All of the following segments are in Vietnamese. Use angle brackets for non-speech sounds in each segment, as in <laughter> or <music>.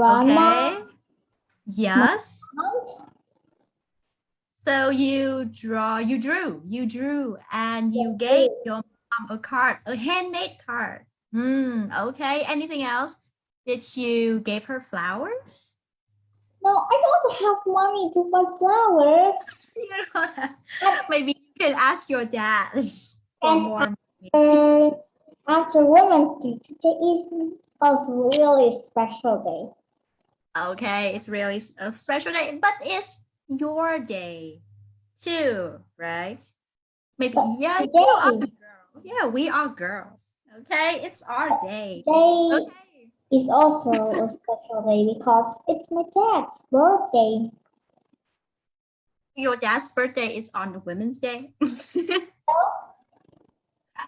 grandma. Okay. Yes. So you draw, you drew, you drew, and you gave your mom a card, a handmade card. Hmm. Okay. Anything else? Did you give her flowers? No, I don't have money to buy flowers. <laughs> You don't have- Maybe you can ask your dad. <laughs> for And more. Uh, after Women's Day, today is also really special day. Okay, it's really a special day, but it's your day too, right? Maybe yeah, you are girls. Yeah, we are girls. Okay, it's our day. Today Okay. is also a special day because it's my dad's birthday. Your dad's birthday is on the Women's Day. <laughs>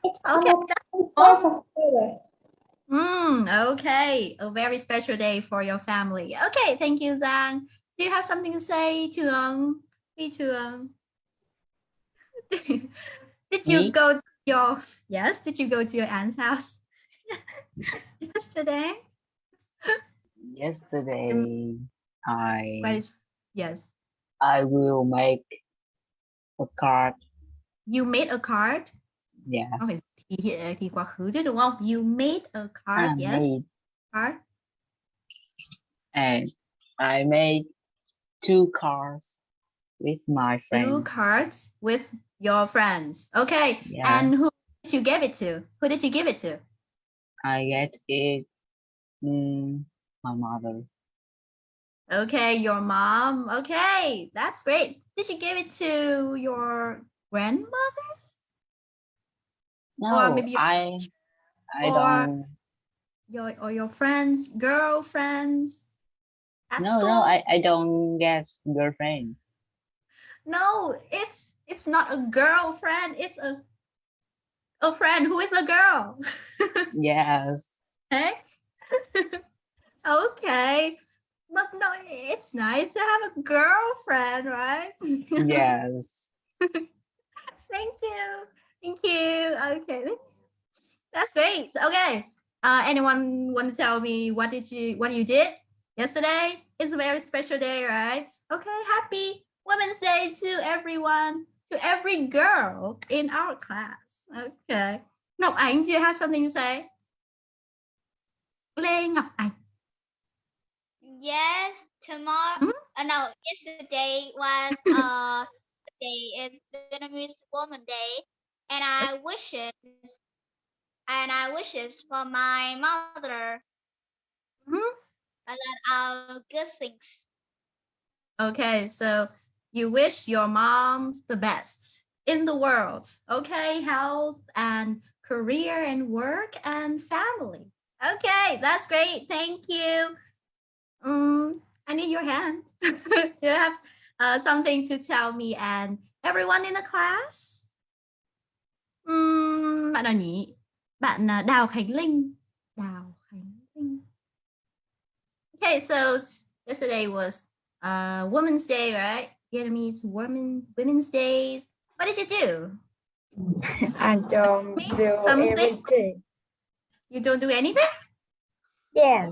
It's Okay, on the 1st of October. Mm, okay, a very special day for your family. Okay, thank you, Zhang. Do you have something to say to um me to um? did you Me? go to your yes? Did you go to your aunt's house <laughs> yesterday? Yesterday, I What is yes? I will make a card. You made a card. Yes, Okay, thì, thì quá khứ chứ đúng không? You made a card. I yes, made card. and I made two cards with my friends. Two cards with your friends. Okay, Yes, and who did you give it to? Who did you give it to? I get it. mm, my mother. Okay, your mom. Okay, that's great. Did you give it to your grandmothers? No, maybe I I or- don't. Your or your friends, girlfriends? At No, school? no, I I don't get girlfriend. No, it's it's not a girlfriend. It's a a friend who is a girl. <laughs> Yes, okay. <laughs> okay. But no, it's nice to have a girlfriend, right? <laughs> yes. Thank you. Thank you. Okay. That's great. Okay. Uh, anyone want to tell me what did you what you did yesterday? It's a very special day, right? Okay. Happy Women's Day to everyone, to every girl in our class. Okay. Ngọc Ánh, do you have something to say? Lê Ngọc Ánh. Yes, tomorrow. Mhm. Uh, no, yesterday was <laughs> uh day. It's Vietnamese Woman Day, and I wishes and I wishes for my mother Mhm. a lot of good things. Okay, so you wish your mom the best in the world. Okay, health and career and work and family. Okay, that's great. Thank you. Um, I need your hand. <laughs> Do you have uh, something to tell me and everyone in the class? Bạn nào nhỉ? Bạn Đào Khánh Linh. Đào Khánh Linh. Okay, so yesterday was uh Women's Day, right? Vietnamese Women Women's Days. What did you do? <laughs> I don't do Something? everything. You don't do anything? Yes.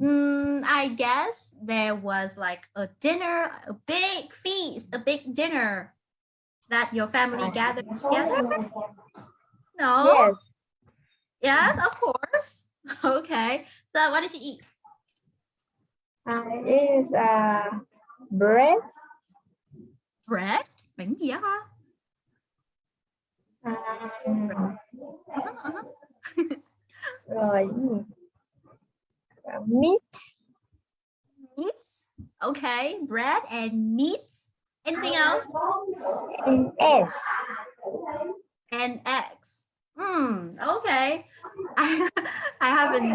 Mm, I guess there was like a dinner, a big feast, a big dinner that your family gathered together. No. Yes. Yes, of course. <laughs> Okay. So what did you eat? I eat uh, bread. Bread. Bánh gì á hả? Rồi? Uh, meat. Meat. Okay. Bread and meat. Anything else? and eggs. and X. Hmm. Okay. I <laughs> I haven't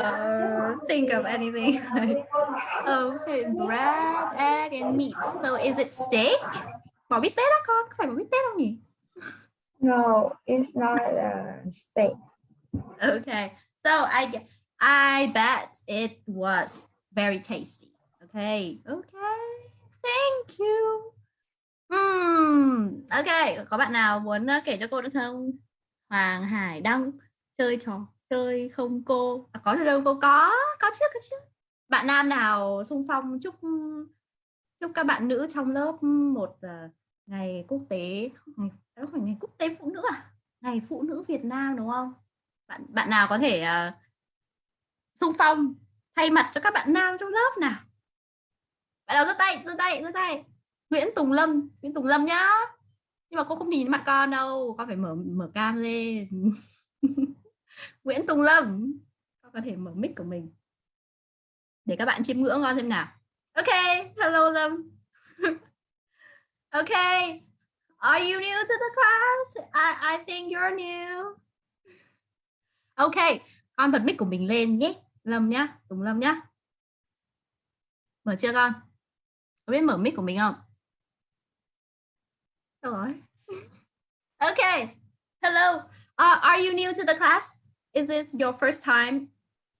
uh, think of anything. <laughs> oh, so bread, egg, and meat. So is it steak? Bỏ bít tết đó con, phải bỏ bít tết không nhỉ? No, it's not a steak. Okay. So I I bet it was very tasty. Okay. Okay. Thank you. Hmm. Ok. Có bạn nào muốn ờ, kể cho cô được không? Hoàng Hải Đăng chơi trò chơi không cô? À, có chơi không cô? Có. Có có chứ có chứ bạn nam nào xung phong chúc chúc các bạn nữ trong lớp một uh, ngày quốc tế ngày đó phải ngày quốc tế phụ nữ à ngày phụ nữ Việt Nam đúng không bạn bạn nào có thể ờ, uh, xung phong thay mặt cho các bạn nam trong lớp nào bạn nào giơ tay giơ tay giơ tay. Nguyễn Tùng Lâm Nguyễn Tùng Lâm nhá. Nhưng mà cô không nhìn mặt con đâu con phải mở mở cam lên. <laughs> Nguyễn Tùng Lâm con có thể mở mic của mình. Để các bạn chiêm ngưỡng con thêm nào. Ok hello Lâm. <laughs> OK are you new to the class? I, I think you're new. Ok con bật mic của mình lên nhé Lâm nhá Tùng Lâm nhá. Mở chưa con? Có biết mở mic của mình không? Đâu rồi. <laughs> Okay hello. Uh, are you new to the class? Is this your first time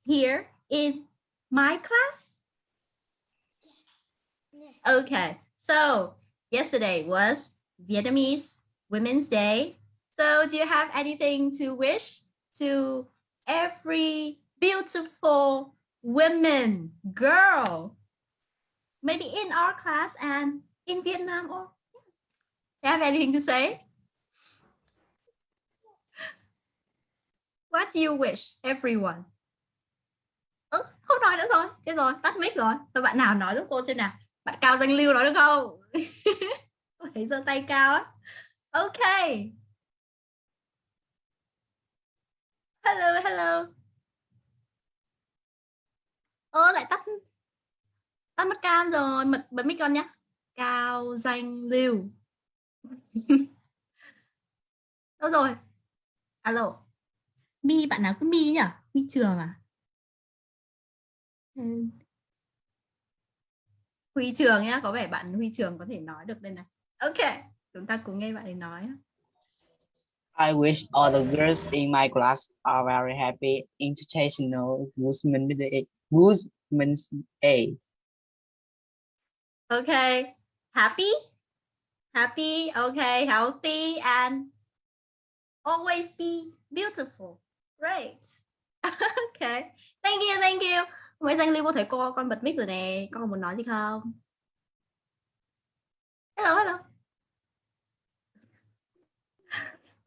here in my class? Yes. okay so yesterday was Vietnamese Women's Day. So do you have anything to wish to every beautiful women, girl, maybe in our class and in Vietnam or do you have anything to say? What do you wish everyone? Ừ, không nói nữa rồi, chết rồi, tắt mic rồi. Rồi bạn nào nói giúp cô xem nào. Bạn Cao Danh Lưu nói được không? <laughs> Cô thấy giơ tay cao á. Ok. Hello, hello. ơ lại tắt tắt mất cam rồi bật bật mic con nhé cao danh lưu. <laughs> Đâu rồi. Alo. Mi bạn nào cứ mi nhỉ? Mi trường à? Huy trường nhá có vẻ bạn huy trường có thể nói được đây này. Ok chúng ta cùng nghe bạn ấy nói. I wish all the girls in my class are very happy, International Women's Day. Women's Day. Okay, happy, happy, okay, healthy, and always be beautiful. Great. <laughs> okay, thank you, thank you. Mấy danh lưu có thấy cô con bật mic rồi nè, con còn muốn nói gì không? Hello, hello.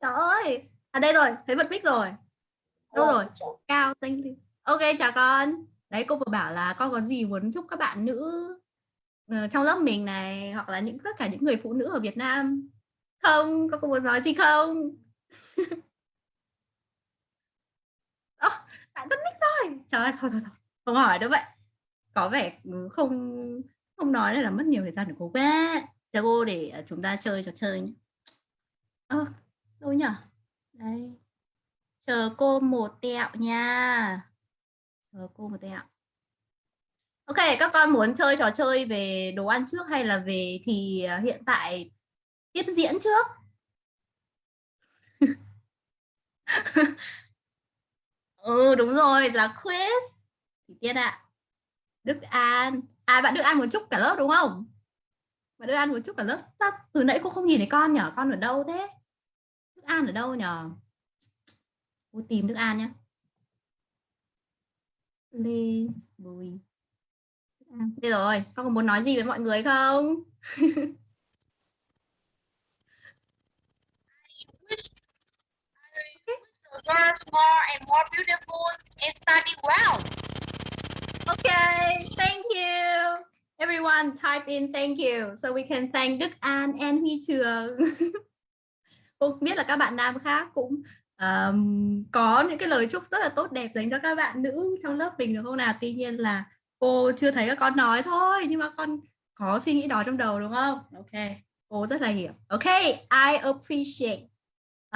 Trời ơi, à đây rồi, thấy bật mic rồi. Đâu rồi? Cao, thank you. Ok, chào con đấy cô vừa bảo là con có gì muốn chúc các bạn nữ Ờ, trong lớp mình này hoặc là những tất cả những người phụ nữ ở Việt Nam. Không có có muốn nói gì không? <laughs> Oh, bạn tắt mic rồi. Trời ơi thôi, thôi, thôi. không hỏi đâu vậy có vẻ ừ, không không nói là mất nhiều thời gian của cô bé chờ cô để ờ, chúng ta chơi trò chơi nhé ơ à, đâu nhỉ đây. Chờ cô một tẹo nha. Chờ cô một tẹo. Ok, các con muốn chơi trò chơi về đồ ăn trước hay là về thì à, hiện tại tiếp diễn trước? <laughs> ừ, đúng rồi, là quiz. Thì tiên ạ. À. Đức An. À, bạn Đức An muốn chúc cả lớp đúng không? Bạn Đức An muốn chúc cả lớp. Từ nãy cô không nhìn thấy con nhở? Con ở đâu thế? Đức An ở đâu nhở? Cô tìm Đức An nhé. Lê Bùi đây rồi, con có muốn nói gì với mọi người không? girls more and more beautiful and study well. Okay, thank you. Everyone type in thank you so we can thank Đức An and Huy Trường. <laughs> Cô biết là các bạn nam khác cũng um, có những cái lời chúc rất là tốt đẹp dành cho các bạn nữ trong lớp mình được không nào tuy nhiên là cô chưa thấy các con nói thôi nhưng mà con có suy nghĩ đó trong đầu đúng không? Ok cô rất là hiểu. Ok I appreciate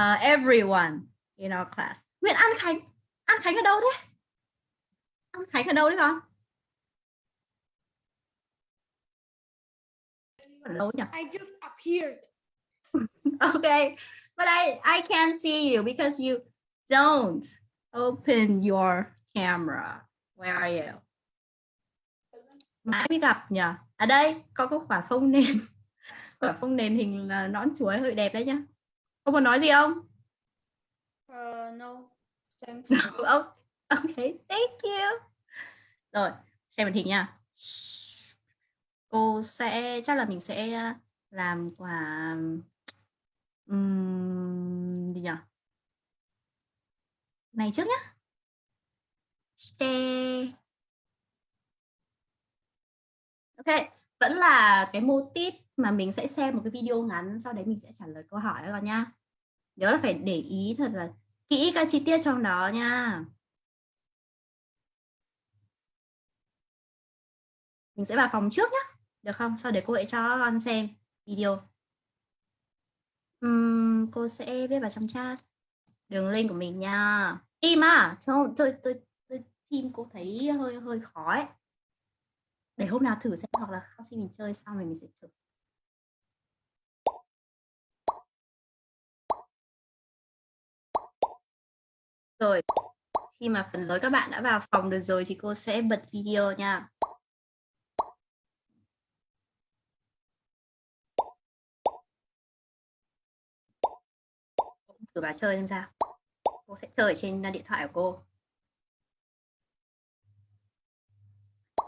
uh, everyone in our class. Nguyễn An Khánh An Khánh ở đâu thế? An Khánh ở đâu đấy con? Ở đâu nhỉ? I just appeared. <laughs> Okay but I, I can't see you because you don't open your camera. Where are you? Mãi mới gặp nhỉ? À đây, có có quả phông nền. quả phông nền hình là nón chuối hơi đẹp đấy nhá. Có muốn nói gì không? Uh, no. Thanks. No. Okay, thank you. Rồi, xem màn hình nha. Cô sẽ chắc là mình sẽ làm quả ừm, gì nhỉ? Này trước nhá. Share thế vẫn là cái mô típ mà mình sẽ xem một cái video ngắn sau đấy mình sẽ trả lời câu hỏi các con nhá. Nhớ là phải để ý thật là kỹ các chi tiết trong đó nha. Mình sẽ vào phòng trước nhá. Được không? Sau đấy cô hãy cho con xem video. uhm, cô sẽ viết vào trong chat đường link của mình nha. Im à, tôi tôi tôi, tôi team cô thấy hơi hơi khó ấy. Để hôm nào thử xem hoặc là khi mình chơi xong rồi mình sẽ thử. Rồi, khi mà phần lớn các bạn đã vào phòng được rồi thì cô sẽ bật video nha. thử vào chơi xem sao cô sẽ chơi trên điện thoại của cô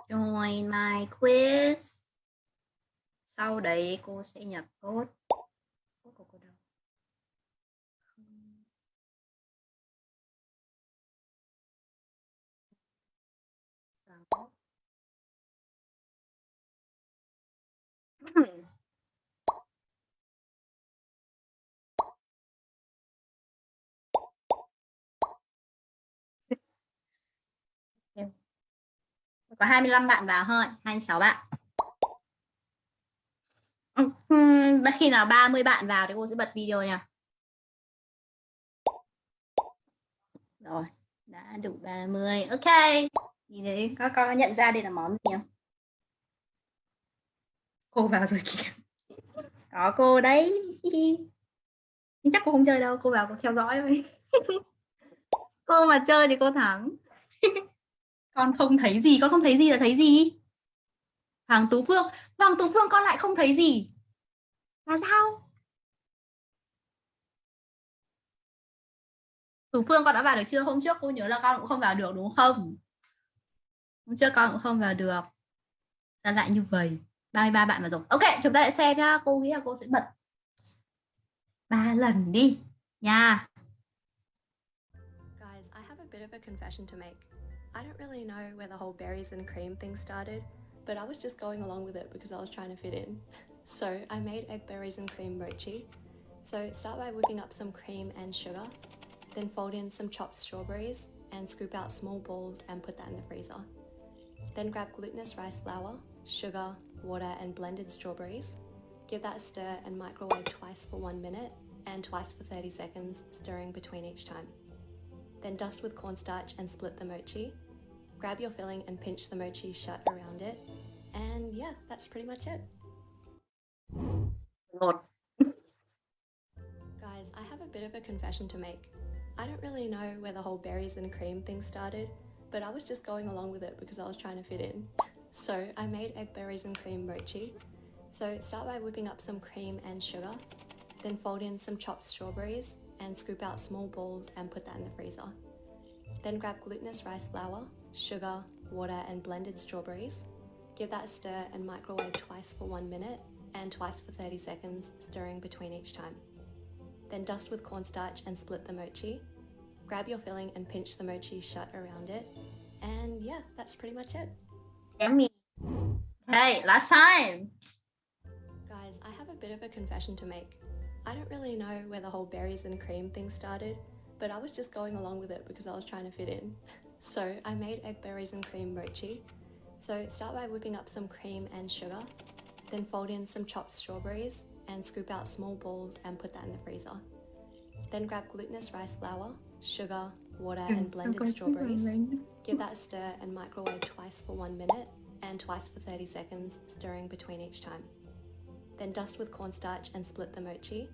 join my quiz. Sau đấy cô sẽ nhập code. Có 25 bạn vào thôi 26 bạn. Uhm, khi nào 30 bạn vào thì cô sẽ bật video nha. Rồi đã đủ 30 ok nhìn thấy có có nhận ra đây là món gì không? Cô vào rồi kìa. Có cô đấy. Chắc cô không chơi đâu cô vào cô theo dõi thôi. <laughs> Cô mà chơi thì cô thắng <laughs> con không thấy gì con không thấy gì là thấy gì? Hoàng Tú Phương Hoàng Tú Phương con lại không thấy gì. Là sao? Tú Phương con đã vào được chưa? Hôm trước cô nhớ là con cũng không vào được đúng không? Hôm trước con cũng không vào được. Ra lại như vậy? 33 bạn vào rồi. Ok chúng ta lại xem nhá. Cô nghĩ là cô sẽ bật ba lần đi. Nha. Guys, I have a bit of a confession to make. I don't really know where the whole berries and cream thing started, but I was just going along with it because I was trying to fit in. <laughs> So I made a berries and cream mochi. So start by whipping up some cream and sugar, then fold in some chopped strawberries and scoop out small balls and put that in the freezer. Then grab glutinous rice flour, sugar, water and blended strawberries. Give that a stir and microwave twice for one minute and twice for 30 seconds, stirring between each time. Then dust with cornstarch and split the mochi. Grab your filling and pinch the mochi shut around it. And yeah, that's pretty much it. Guys, I have a bit of a confession to make. I don't really know where the whole berries and cream thing started, but I was just going along with it because I was trying to fit in. So I made a berries and cream mochi. So start by whipping up some cream and sugar, then fold in some chopped strawberries and scoop out small balls and put that in the freezer. Then grab glutinous rice flour, sugar, water and blended strawberries. Give that a stir and microwave twice for one minute and twice for 30 seconds, stirring between each time. Then dust with cornstarch and split the mochi. Grab your filling and pinch the mochi shut around it. And yeah, that's pretty much it. Yummy. Hey, last time. Guys, I have a bit of a confession to make. I don't really know where the whole berries and cream thing started, but I was just going along with it because I was trying to fit in. <laughs> So I made a berries and cream mochi. So start by whipping up some cream and sugar, then fold in some chopped strawberries and scoop out small balls and put that in the freezer. Then grab glutinous rice flour, sugar, water and blended strawberries. Give that a stir and microwave twice for one minute and twice for 30 seconds, stirring between each time. Then dust with cornstarch and split the mochi.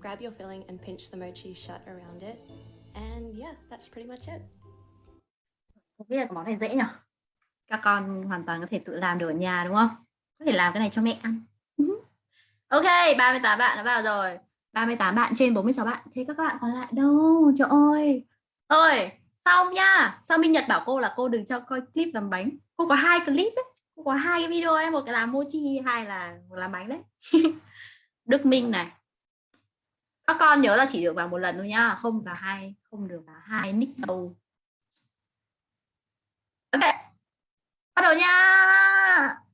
Grab your filling and pinch the mochi shut around it. And yeah, that's pretty much it. Không biết là món này dễ nhỉ? Các con hoàn toàn có thể tự làm được ở nhà đúng không? Có thể làm cái này cho mẹ ăn. <laughs> ok, 38 bạn đã vào rồi. 38 bạn trên 46 bạn. Thế các bạn còn lại đâu? Trời ơi. Ơi, xong nha xong minh nhật bảo cô là cô đừng cho coi clip làm bánh cô có hai clip đấy cô có hai cái video ấy, một cái là mochi hai là, một làm bánh đấy. <laughs> Đức minh này. Các con nhớ là chỉ được vào một lần thôi nhá, không vào hai, không được vào hai nick đâu. Ok, bắt đầu nha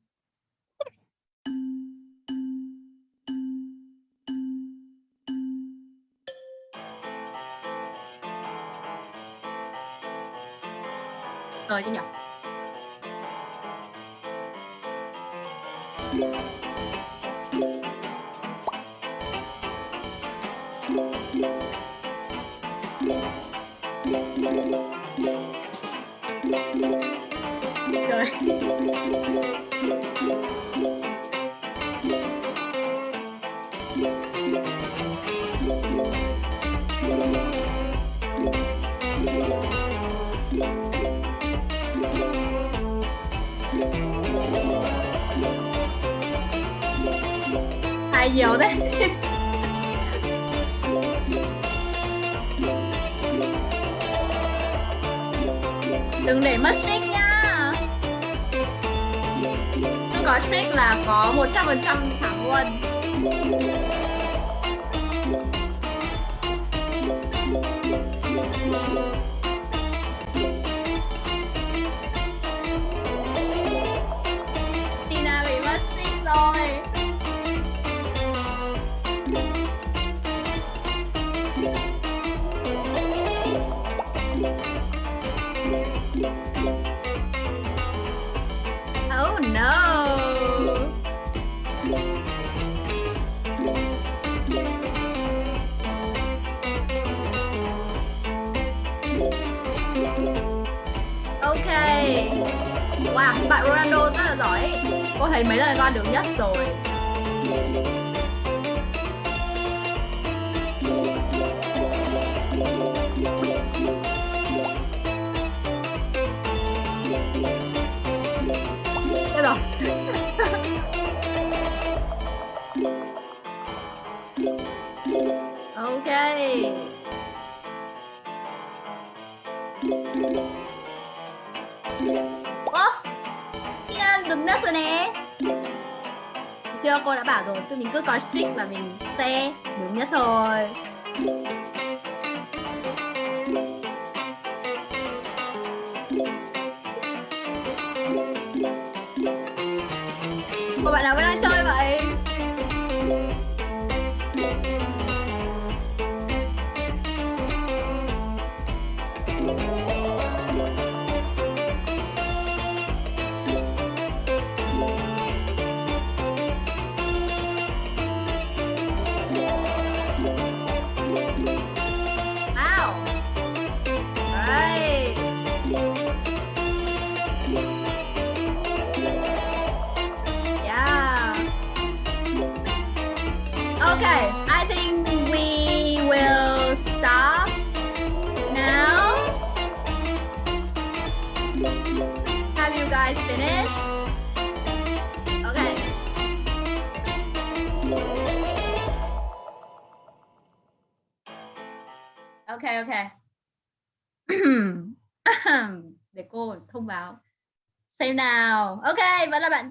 rồi chứ nhỉ? Hay nhiều đấy. Đừng để mất streak nha. Tôi có streak là có 100% thắng luôn. Thấy mấy lần con được nhất rồi. Thế rồi. <laughs> ok. Video cô đã bảo rồi, tụi mình cứ có stick là mình sẽ đúng nhất thôi.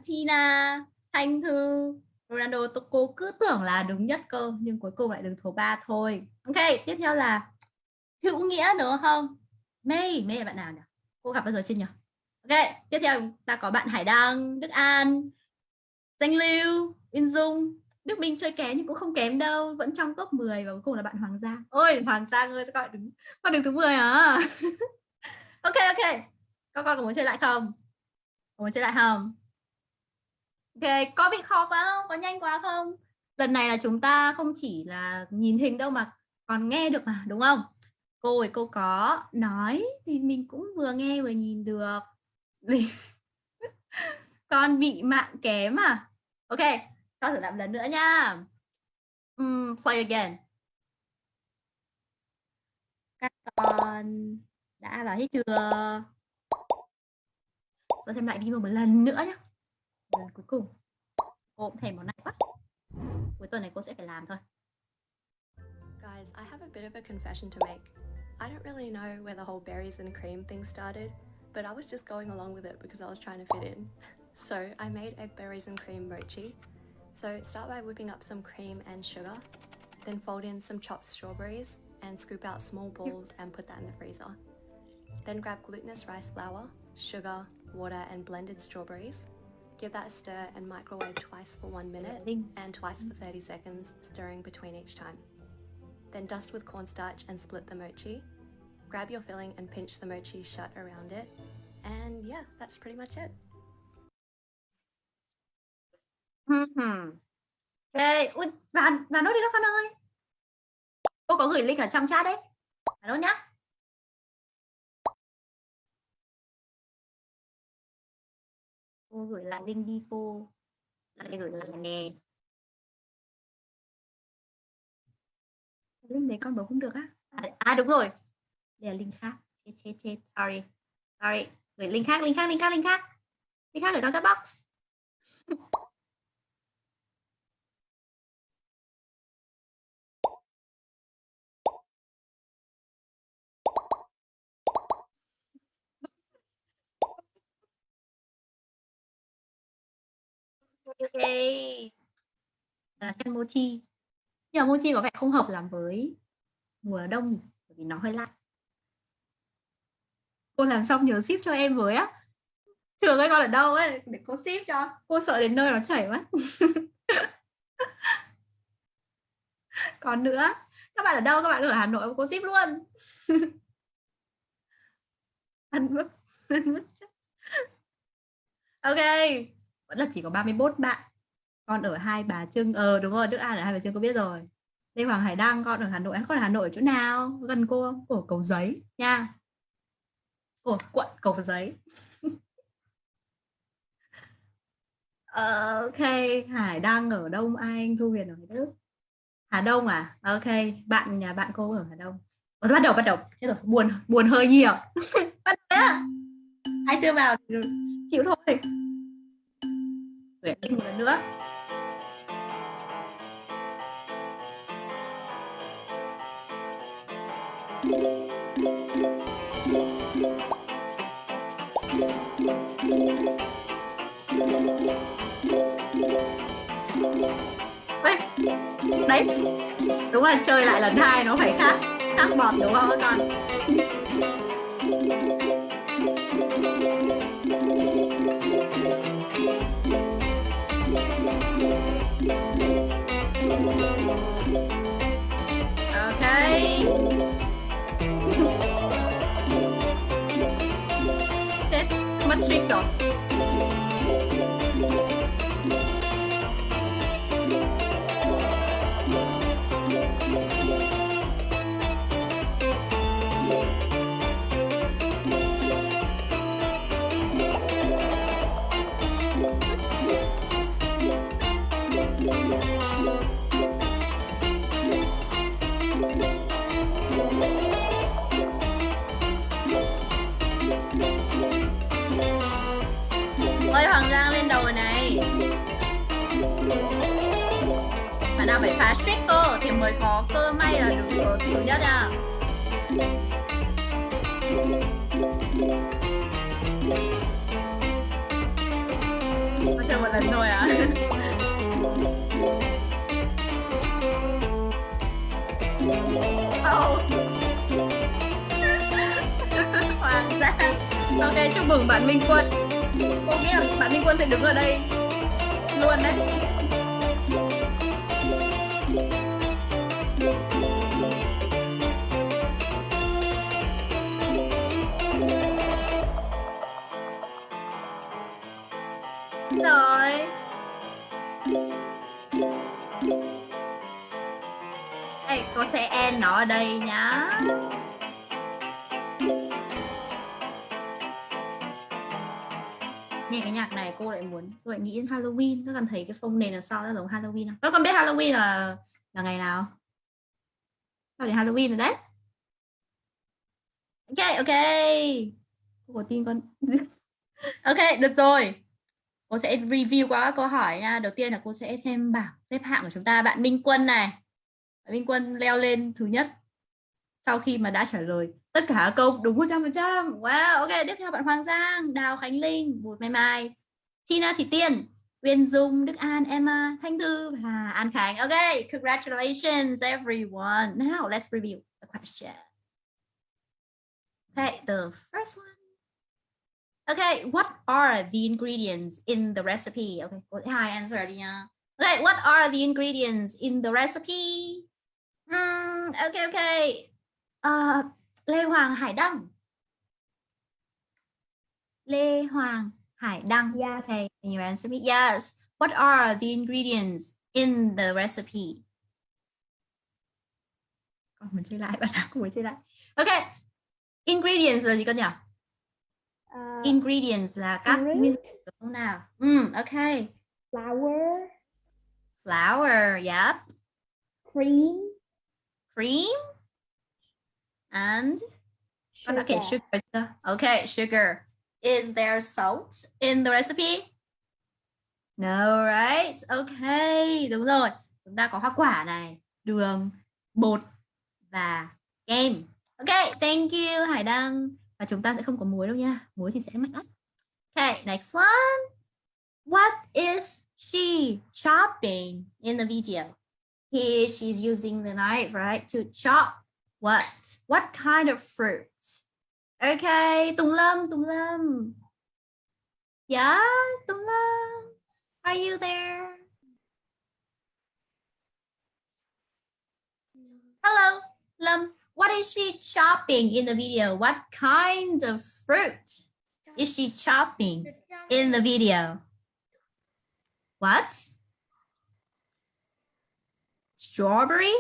China, Tina, Thanh Thư, Ronaldo. Tôi- Cô cứ tưởng là đứng nhất cơ, nhưng cuối cùng lại đứng số 3 thôi. Ok, tiếp theo là Hữu Nghĩa nữa không? May, May là bạn nào nhỉ? Cô gặp bao giờ chưa nhỉ? Ok, tiếp theo ta có bạn Hải Đăng, Đức An, Danh Lưu, Yên Dung. Đức Minh chơi kém nhưng cũng không kém đâu, vẫn trong top 10 và cuối cùng là bạn Hoàng Giang. Ôi, Hoàng Giang ơi, sao con đứng con đứng thứ 10 hả? <laughs> ok ok. Các con có muốn chơi lại không? Có muốn chơi lại không? Ok, có bị khó quá không? Có nhanh quá không? Lần này là chúng ta không chỉ là nhìn hình đâu mà còn nghe được mà, đúng không? Cô ơi, cô có nói thì mình cũng vừa nghe vừa nhìn được. <laughs> Con bị mạng kém à? Ok, cho thử làm lần nữa nha. Um, play again. Các con đã vào hết chưa? Rồi thêm lại video một lần nữa nhé. Lần cuối cùng. Cô cũng thèm món này quá. Cuối tuần này cô sẽ phải làm thôi. Guys, I have a bit of a confession to make. I don't really know where the whole berries and cream thing started, but I was just going along with it because I was trying to fit in. <laughs> So I made a berries and cream mochi. So start by whipping up some cream and sugar, then fold in some chopped strawberries and scoop out small balls and put that in the freezer. Then grab glutinous rice flour, sugar, water and blended strawberries. Give that a stir and microwave twice for one minute and twice for 30 seconds, stirring between each time. Then dust with cornstarch and split the mochi. Grab your filling and pinch the mochi shut around it. And yeah, that's pretty much it. Hmm. Ok, Ui, và và nốt đi đó con ơi. Cô có gửi link ở trong chat đấy. Nốt nhá. Cô gửi lại link đi cô. Lại gửi lại nè. Link đấy con bấm không được á. À, à đúng rồi. Đây là link khác. Chết chết chết. Sorry. Sorry. Gửi link khác, link khác, link khác, link khác. Link khác ở trong chat box. <laughs> ok. Là kem mochi. Nhưng mà mochi có vẻ không hợp làm với mùa đông nhỉ? bởi vì nó hơi lạnh. Cô làm xong nhớ ship cho em với á. Thường ấy con ở đâu ấy? Để cô ship cho. Cô sợ đến nơi nó chảy mất <laughs> còn nữa? Các bạn ở đâu? Các bạn ở Hà Nội cô ship luôn. <laughs> Ăn mất. Ok vẫn là chỉ có 31 bạn. Con ở hai bà trưng ờ đúng rồi đức an ở hai bà trưng cô biết rồi. Lê hoàng hải đăng con ở hà nội. Con ở hà nội ở chỗ nào? Gần cô ở của cầu giấy nha. Của quận cầu giấy. <laughs> Ờ, ok hải đăng ở đông anh thu huyền ở đức. Hà đông à? Ok bạn nhà bạn cô ở hà đông. Ủa, bắt đầu bắt đầu. Chết rồi buồn buồn hơi nhiều. <laughs> Bắt đầu hai ai chưa vào chịu thôi gửi link một lần nữa. Ê, đấy đúng là chơi lại lần hai nó phải khác khác bọt đúng không các con? Ok. Chết, mất trick rồi. Bạn cơ thì mới có cơ may là được ở thứ nhất à? Có chơi một lần thôi à Oh. <laughs> Hoàng Giang Ok, chúc mừng bạn Minh Quân Cô nghĩ là bạn Minh Quân sẽ đứng ở đây Luôn đấy cô sẽ end nó ở đây nhá. Nghe cái nhạc này cô lại muốn, cô lại nghĩ đến Halloween. Các con thấy cái phông nền là sao nó giống Halloween không? Các con biết Halloween là là ngày nào? Sao đến Halloween rồi đấy? Ok ok. Cô có tin con? <laughs> Ok, được rồi. Cô sẽ review qua các câu hỏi nha. Đầu tiên là cô sẽ xem bảng xếp hạng của chúng ta. Bạn Minh Quân này. Minh Quân leo lên thứ nhất sau khi mà đã trả lời tất cả câu đúng 100%. Wow, ok, tiếp theo bạn Hoàng Giang, Đào Khánh Linh, Bùi Mai Mai, Tina Thị Tiên, Uyên Dung, Đức An, Emma, Thanh Thư và An Khánh. ok congratulations everyone. Now let's review the question. Okay, the first one. Okay, what are the ingredients in the recipe? Okay, cô hai answer đi nha. Okay, what are the ingredients in the recipe? Mm, okay, okay. Uh, Lê Hoàng Hải Đăng. Lê Hoàng Hải Đăng. Yes. Okay, can you answer me? Yes. What are the ingredients in the recipe? Con muốn chơi lại, bạn nào cũng muốn chơi lại. Okay. Ingredients là gì con nhỉ? Uh, Ingredients là các nguyên liệu nào? Mm, okay. flour, Flour, yep. cream, Cream. And Oh, sugar. okay, sugar. Okay, sugar. Is there salt in the recipe? No, right? Okay, đúng rồi. Chúng ta có hoa quả này, đường, bột và kem. Okay, thank you Hải Đăng. Và chúng ta sẽ không có muối đâu nha. Muối thì sẽ mắc lắm. Okay, next one. What is she chopping in the video? Here she's using the knife, right, to chop what? What kind of fruit? Okay, Tùng Lâm, Tùng Lâm. Yeah, Tùng Lâm. Are you there? Hello, Lâm. What is she chopping in the video? What kind of fruit is she chopping in the video? What? Strawberry?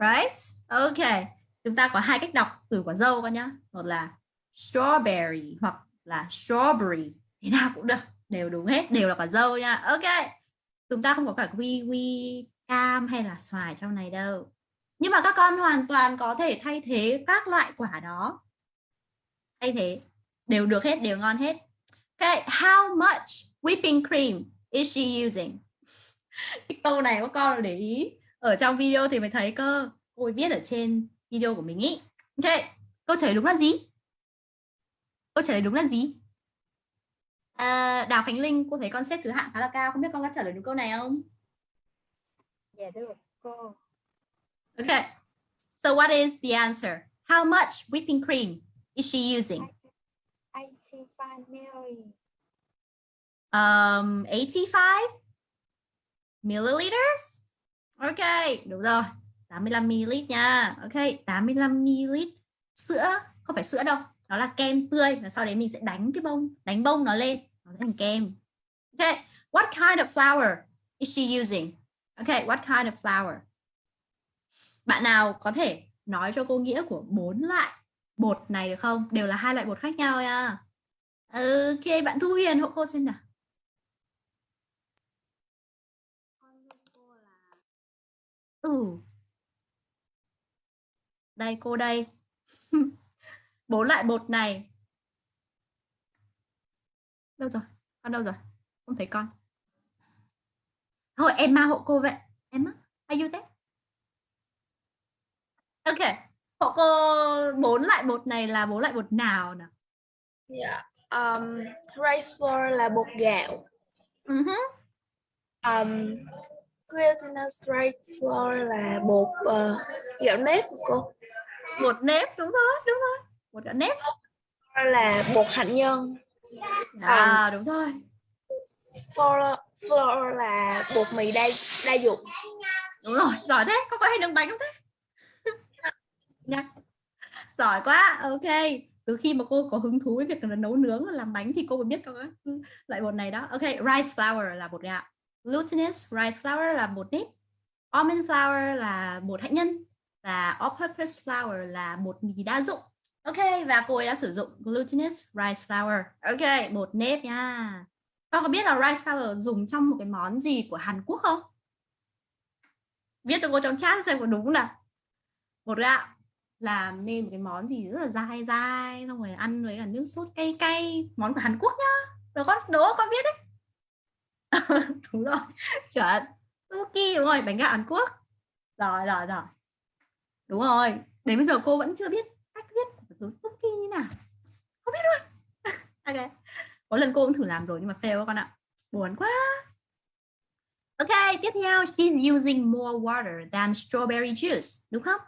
Right? Okay. Chúng ta có hai cách đọc từ quả dâu con nhá. Một là strawberry hoặc là strawberry. Thế nào cũng được. Đều đúng hết. Đều là quả dâu nha. Ok. Chúng ta không có cả kiwi, cam hay là xoài trong này đâu. Nhưng mà các con hoàn toàn có thể thay thế các loại quả đó. Thay thế. Đều được hết. Đều ngon hết. Okay. How much whipping cream is she using? <laughs> Cái câu này các con để ý. Ở trong video thì mới thấy cơ. Cô viết ở trên video của mình ý. Ok, câu trả lời đúng là gì? Câu trả lời đúng là gì? À, Đào Khánh Linh, cô thấy con xếp thứ hạng khá là cao. Không biết con có trả lời đúng câu này không? Dạ được cô. Okay. So what is the answer? How much whipping cream is she using? 85 ml. Um, 85 milliliters? Ok, đúng rồi. 85 ml nha. Ok, 85 ml sữa, không phải sữa đâu, đó là kem tươi và sau đấy mình sẽ đánh cái bông, đánh bông nó lên, nó thành kem. Ok, what kind of flour is she using? Ok, what kind of flour? Bạn nào có thể nói cho cô nghĩa của bốn loại bột này được không? Đều là hai loại bột khác nhau nha. Ok, bạn Thu Huyền hộ cô xin nào. Ừ. Đây cô đây. <laughs> Bốn loại bột này. Đâu rồi? Con đâu rồi? Không thấy con. Thôi em ma hộ cô vậy. Em á? Are you there? Ok. Hộ cô bốn loại bột này là bốn loại bột nào nào? Dạ. Um, rice flour là bột gạo. Uh-huh. Um, glutinous rice flour là bột ờ, gạo nếp của cô. Bột nếp đúng rồi, đúng rồi. Bột gạo nếp. Là bột hạnh nhân. À đúng rồi. Flour, flour là bột mì đa đa dụng. Đúng rồi, giỏi thế. Có có hay nướng bánh không thế? <laughs> Nha. Giỏi quá. Ok. Từ khi mà cô có hứng thú với việc là nấu nướng và làm bánh thì cô mới biết các loại bột này đó. Ok, rice flour là bột gạo. Glutinous rice flour là bột nếp. Almond flour là bột hạnh nhân và all-purpose flour là bột mì đa dụng. Ok, và cô ấy đã sử dụng glutinous rice flour. Ok, bột nếp nha. Con có biết là rice flour dùng trong một cái món gì của Hàn Quốc không? Viết cho cô trong chat xem có đúng không nào. Bột gạo làm nên một cái món gì rất là dai dai xong rồi ăn với cả nước sốt cay cay món của Hàn Quốc nhá được con đố con biết đấy <laughs> đúng rồi. Chuẩn. Suki đúng rồi, bánh gạo Hàn Quốc. Rồi rồi rồi. Đúng rồi. Đến bây giờ cô vẫn chưa biết cách viết từ cookie như nào. Không biết luôn. <laughs> Ok. Có lần cô cũng thử làm rồi nhưng mà fail các con ạ. Buồn quá. Ok, tiếp theo. She's using more water than strawberry juice, đúng không?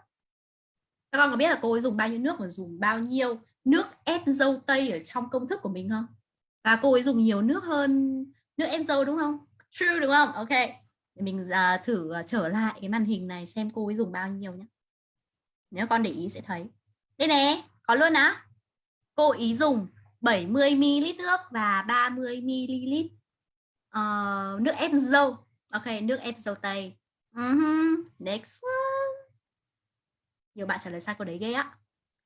Các con có biết là cô ấy dùng bao nhiêu nước và dùng bao nhiêu nước ép dâu tây ở trong công thức của mình không? Và cô ấy dùng nhiều nước hơn nước em dâu đúng không? True đúng không? Ok. Để mình uh, thử uh, trở lại cái màn hình này xem cô ấy dùng bao nhiêu nhé nếu con để ý sẽ thấy. Đây nè có luôn á. Cô ý dùng 70 ml nước và 30 ml uh, nước ép dâu. Ok nước ép dâu tây. Ừ uh -huh. next one. Nhiều bạn trả lời sai câu đấy ghê á.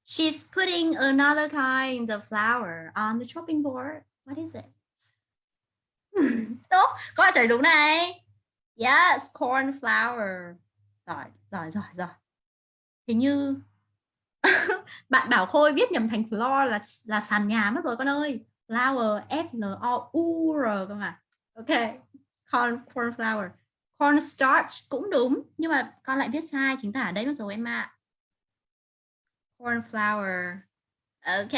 She's putting another kind of flour on the chopping board. What is it? <laughs> tốt, có trả lời đúng này? Yes, corn flour. Giỏi giỏi giỏi giỏi. Hình như <laughs> bạn bảo khôi viết nhầm thành floor là là sàn nhà mất rồi con ơi. Flour, f l o u r, cơ mà. Ok, corn corn flour. Corn starch cũng đúng, nhưng mà con lại viết sai, chính tả ở đây mất rồi em ạ. Corn flour. Ok.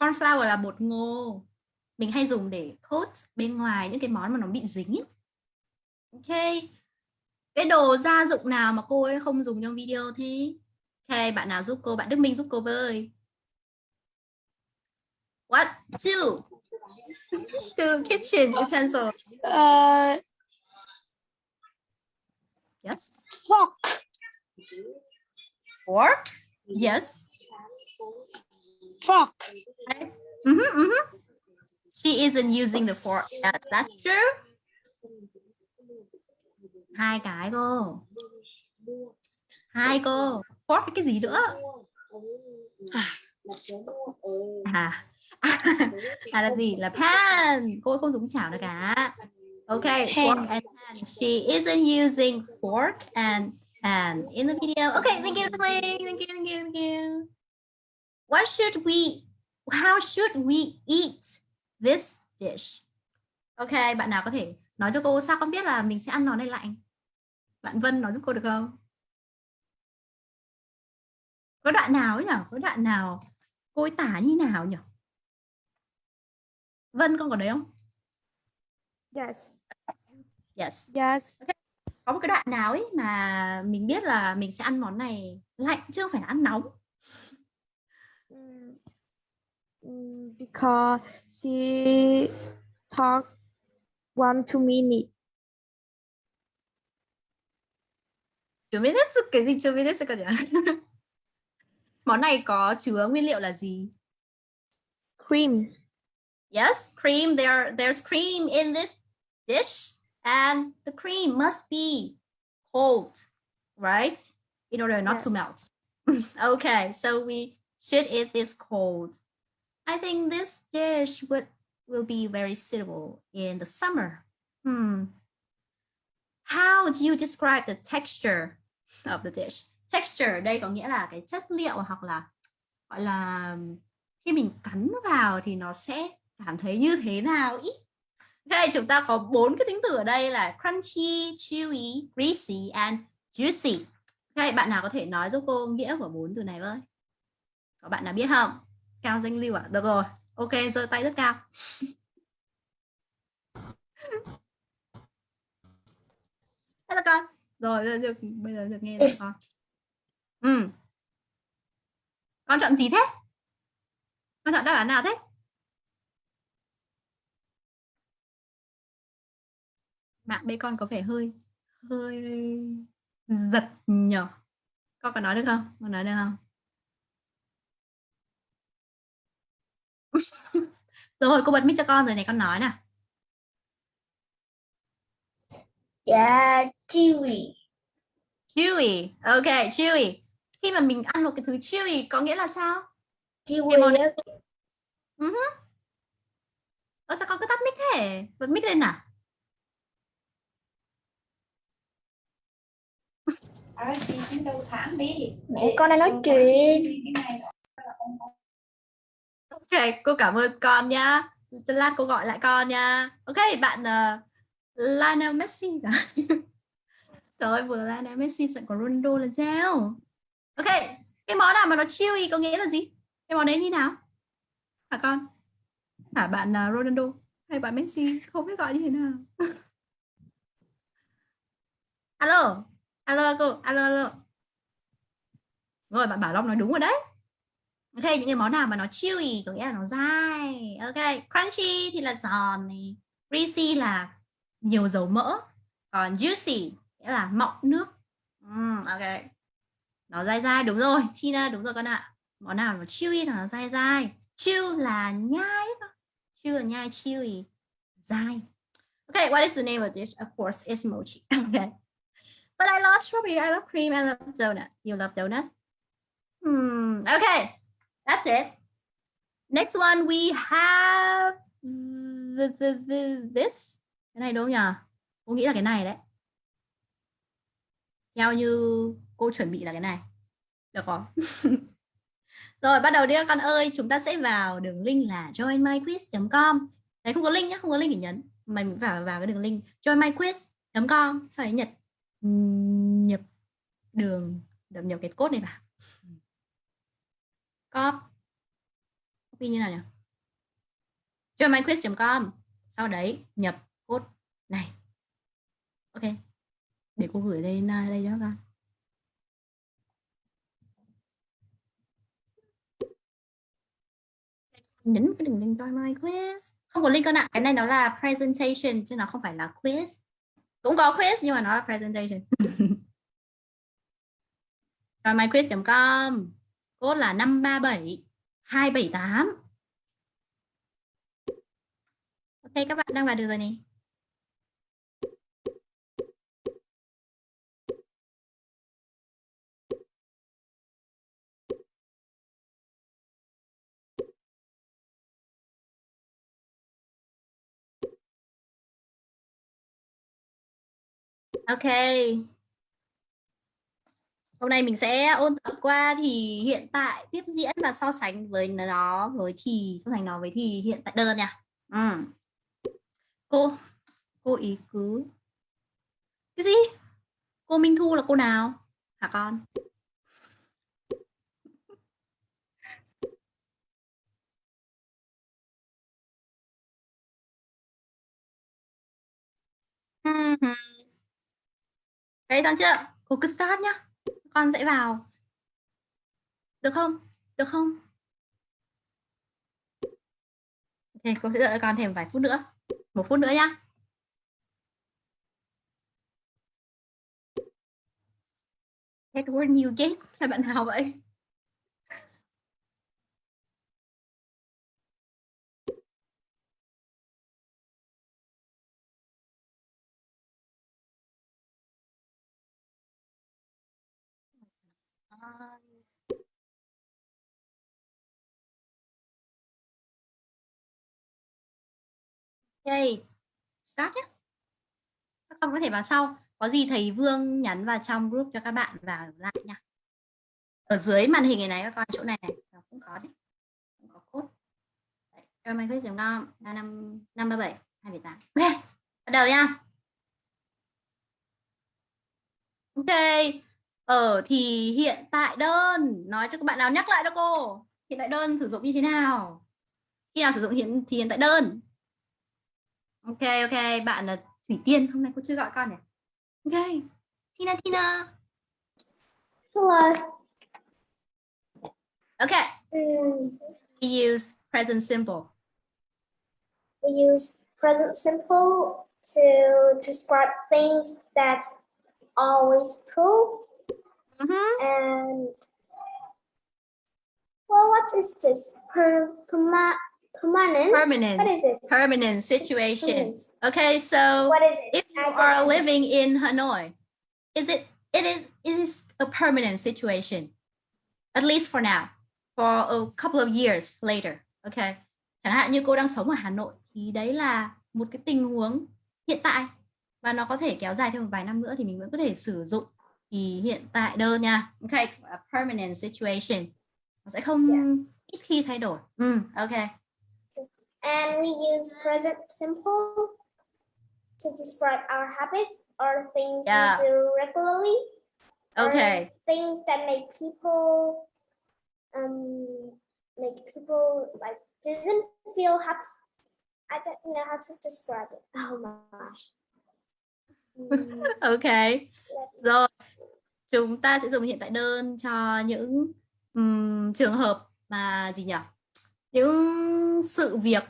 Corn flour là bột ngô mình hay dùng để coat bên ngoài những cái món mà nó bị dính ấy. ok cái đồ gia dụng nào mà cô ấy không dùng trong video thế ok bạn nào giúp cô bạn Đức Minh giúp cô với what two <laughs> two kitchen utensil Uh, yes fork. fork yes Fork. okay. mm -hmm, mm -hmm. She isn't using the fork yes, that's true. Hai cái cô. Hai cô. Fork cái gì nữa? À. À <laughs> là gì? Là pan cô không dùng chảo nữa cả. Okay fork and pan she isn't using fork and pan in the video. Okay thank you thank you thank you thank you. What should we how should we eat this dish. Okay bạn nào có thể nói cho cô sao con biết là mình sẽ ăn nó này lạnh bạn Vân nói giúp cô được không? Có đoạn nào ấy nhỉ có đoạn nào cô ấy tả như nào nhỉ Vân con có đấy không? Yes. yes. Yes. có một cái đoạn nào ấy mà mình biết là mình sẽ ăn món này lạnh chứ không phải ăn nóng because she talk one two minute. Chuminetsu cái gì chuminetsu cơ nhỉ? Món này có chứa nguyên liệu là gì? Cream. yes cream. There there's cream in this dish and the cream must be cold right? In order not to Yes. melt. <laughs> Okay so we should eat this cold i think this dish would will be very suitable in the summer hmm how do you describe the texture of the dish texture đây có nghĩa là cái chất liệu hoặc là gọi là khi mình cắn vào thì nó sẽ cảm thấy như thế nào ý Ok, chúng ta có bốn cái tính từ ở đây là crunchy, chewy, greasy and juicy. Ok, bạn nào có thể nói giúp cô nghĩa của bốn từ này với? Có bạn nào biết không? Cao danh lưu à? Được rồi. Ok, giơ tay rất cao. Hello con. Rồi, được, bây giờ được nghe rồi con. Ừ. Con chọn gì thế? Con chọn đáp án nào thế? Mạng bên con có vẻ hơi hơi giật nhở. Con có nói được không? Con nói được không? <laughs> rồi cô bật mic cho con rồi này con nói nào. Dạ, chewy. Chewy. Ok, chewy. Khi mà mình ăn một cái thứ chewy có nghĩa là sao? Chewy món. Uh Ơ sao con cứ tắt mic thế? Bật mic lên nào. Mẹ con đang nói chuyện. Ok, cô cảm ơn con nha. Lát cô gọi lại con nha. Ok, bạn uh, Lionel Messi cả. <laughs> Trời ơi, vừa Lionel Messi sẵn có Ronaldo là sao? Ok, cái món nào mà nó chewy có nghĩa là gì? Cái món đấy như nào? Hả con? Hả bạn uh, Ronaldo hay bạn Messi không biết gọi như thế nào? <laughs> alo, alo cô, alo alo. Rồi bạn Bảo Long nói đúng rồi đấy. Ok, những cái món nào mà nó chewy có nghĩa là nó dai. Ok, crunchy thì là giòn này, greasy là nhiều dầu mỡ, còn juicy nghĩa là mọng nước. Mm, ok. Nó dai dai đúng rồi, Tina đúng rồi con ạ. Món nào nó chewy thì nó dai dai. Chew là nhai Chew là nhai chewy. Dai. Okay, what is the name of this? Of course, it's mochi. <laughs> Okay. But I love strawberry, I love cream, I love donut. You love donut? Hmm. Okay, that's it. Next one we have the, the, the, this. Cái này đúng nhỉ? Cô nghĩ là cái này đấy. Theo như cô chuẩn bị là cái này. Được không? <laughs> Rồi bắt đầu đi các con ơi, chúng ta sẽ vào đường link là joinmyquiz.com. Đấy không có link nhá, không có link để nhấn. Mày phải vào vào cái đường link joinmyquiz.com sau đấy nhập nhập đường đậm nhập cái code này vào. Copy. Như nào nhỉ? joinmyquiz.com sau đấy nhập code này. Ok. Để cô gửi lên đây cho các con. nhấn cái đường link join my quiz không có link con ạ cái này nó là presentation chứ nó không phải là quiz cũng có quiz nhưng mà nó là presentation <laughs> join my quiz.com code là 537 278 ok các bạn đang vào được rồi này. Okay. Hôm nay mình sẽ ôn tập qua thì hiện tại tiếp diễn và so sánh với nó, với thì, so sánh nó với thì hiện tại đơn nha. Ừ. Cô cô ý cứ cái gì? Cô Minh Thu là cô nào? Hả con? Đấy đón chưa? Cô cứ start nhá. Con sẽ vào. Được không? Được không? thì cô sẽ đợi con thêm vài phút nữa. Một phút nữa nhá. Edward Newgate các bạn nào vậy? Ok, start nhé. Các con có thể vào sau. Có gì thầy Vương nhắn vào trong group cho các bạn vào lại nha. Ở dưới màn hình này này các con chỗ này này nó cũng có đấy. Cũng có code. Đấy, cho mình quyết ngon là năm năm ba bảy hai bảy tám. Ok, bắt đầu nha. Ok, ở thì hiện tại đơn nói cho các bạn nào nhắc lại cho cô. Hiện tại đơn sử dụng như thế nào? Khi nào sử dụng hiện thì hiện tại đơn. Ok ok bạn là thủy tiên hôm nay cô chưa gọi con nhỉ? Ok tina tina. Hello. okay Mm, we use present simple. We use present simple to describe things that always true uh -huh. and well what is this per, perma, permanent permanent what is it permanent situation Permanent. okay so what is it if you are living in Hanoi, is it it is it is a permanent situation, at least for now, for a couple of years later. Okay. Chẳng hạn như cô đang sống ở Hà Nội thì đấy là một cái tình huống hiện tại và nó có thể kéo dài thêm một vài năm nữa thì mình vẫn có thể sử dụng thì hiện tại đơn nha. Okay, a permanent situation. Nó sẽ không ít khi thay đổi. Ừ, okay. and we use present simple to describe our habits or things Yeah. we do regularly. Okay. Things that make people um make people like doesn't feel happy. I don't know how to describe it. Oh my gosh. <laughs> Mm, Ok. let Rồi. Chúng ta sẽ dùng hiện tại đơn cho những ừm, trường hợp mà gì nhỉ? Những sự việc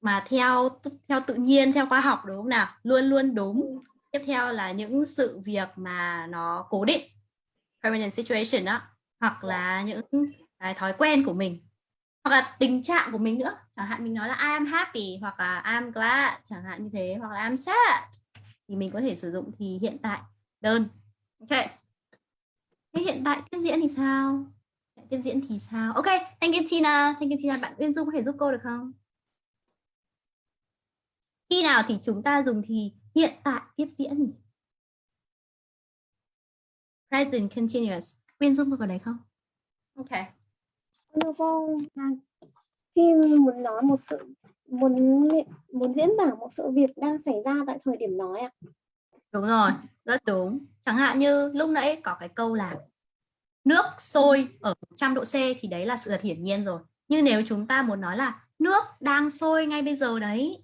mà theo theo tự nhiên, theo khoa học đúng không nào? Luôn luôn đúng. Tiếp theo là những sự việc mà nó cố định. Permanent situation đó. Hoặc là những cái thói quen của mình. Hoặc là tình trạng của mình nữa. Chẳng hạn mình nói là I am happy hoặc là I am glad, chẳng hạn như thế hoặc là I am sad thì mình có thể sử dụng thì hiện tại đơn. Ok. Thế hiện tại tiếp diễn thì sao? Tiếp diễn thì sao? Ok, thank you Tina. Thank you Tina. Bạn Uyên Dung có thể giúp cô được không? Khi nào thì chúng ta dùng thì hiện tại tiếp diễn nhỉ? Present continuous. Uyên Dung có đấy không? Ok. Thưa cô là khi muốn nói một sự muốn muốn diễn tả một sự việc đang xảy ra tại thời điểm nói ạ. Đúng rồi, rất đúng. Chẳng hạn như lúc nãy có cái câu là nước sôi ở 100 độ C thì đấy là sự thật hiển nhiên rồi. Nhưng nếu chúng ta muốn nói là nước đang sôi ngay bây giờ đấy,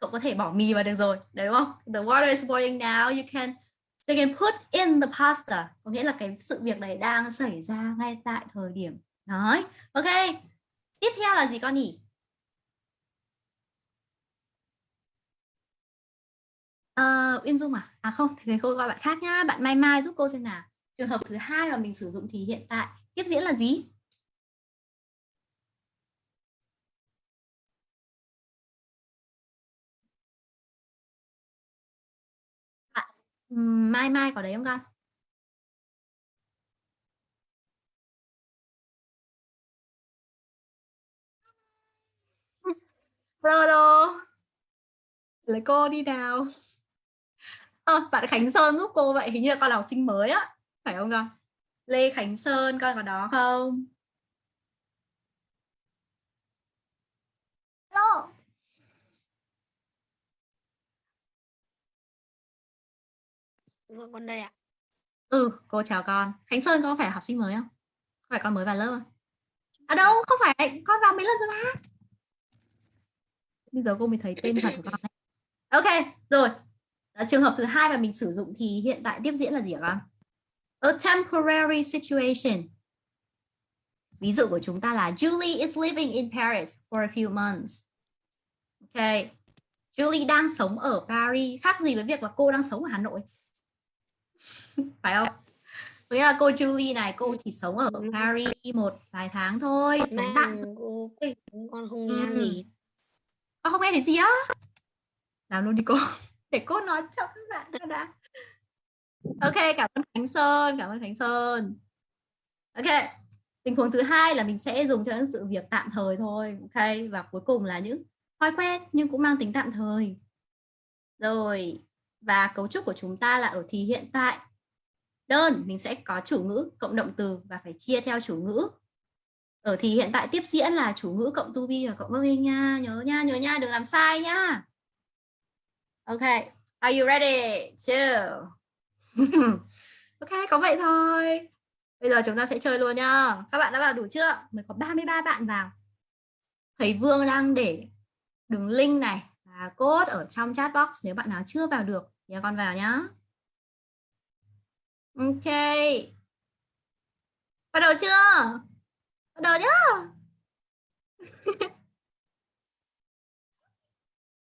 cậu có thể bỏ mì vào được rồi, đấy đúng không? The water is boiling now, you can you can put in the pasta, có nghĩa là cái sự việc này đang xảy ra ngay tại thời điểm nói. Ok. Tiếp theo là gì con nhỉ? Ờ, Uyên Dung à? À không, thì cô gọi bạn khác nhá. Bạn Mai Mai giúp cô xem nào. Trường hợp thứ hai mà mình sử dụng thì hiện tại tiếp diễn là gì? Bạn Mai Mai có đấy không con? <laughs> Hello, hello. Lấy cô đi nào. Ờ, bạn Khánh Sơn giúp cô vậy hình như là con là học sinh mới á phải không con? Lê Khánh Sơn con có đó không? Hello. Vâng con đây ạ. ừ cô chào con. Khánh Sơn con có phải học sinh mới không? Phải con mới vào lớp không? À đâu không phải con vào mấy lần rồi mà bây giờ cô mới thấy tên thật của con đấy. ok rồi Đó, trường hợp thứ hai mà mình sử dụng thì hiện tại tiếp diễn là gì con? A temporary situation. Ví dụ của chúng ta là Julie is living in Paris for a few months. Ok. Julie đang sống ở Paris khác gì với việc là cô đang sống ở Hà Nội. <laughs> Phải không? Nghĩa là cô Julie này cô chỉ sống ở Paris một vài tháng thôi. Cô con không nghe gì. gì. Con không nghe thấy gì á? Làm luôn đi cô. Để cô nói chậm lại cho đã. Ok, cảm ơn Khánh Sơn, cảm ơn Khánh Sơn. Ok, tình huống thứ hai là mình sẽ dùng cho những sự việc tạm thời thôi. Ok, và cuối cùng là những thói quen nhưng cũng mang tính tạm thời. Rồi, và cấu trúc của chúng ta là ở thì hiện tại. Đơn mình sẽ có chủ ngữ cộng động từ và phải chia theo chủ ngữ. Ở thì hiện tại tiếp diễn là chủ ngữ cộng to be và cộng verb nha, nhớ nha, nhớ nha, đừng làm sai nha. Ok, are you ready? Two. <laughs> ok, có vậy thôi. Bây giờ chúng ta sẽ chơi luôn nhá. Các bạn đã vào đủ chưa? Mới có 33 bạn vào. Thầy Vương đang để đường link này và code ở trong chat box nếu bạn nào chưa vào được thì con vào nhá. Ok. Bắt đầu chưa? Bắt đầu nhá. <laughs>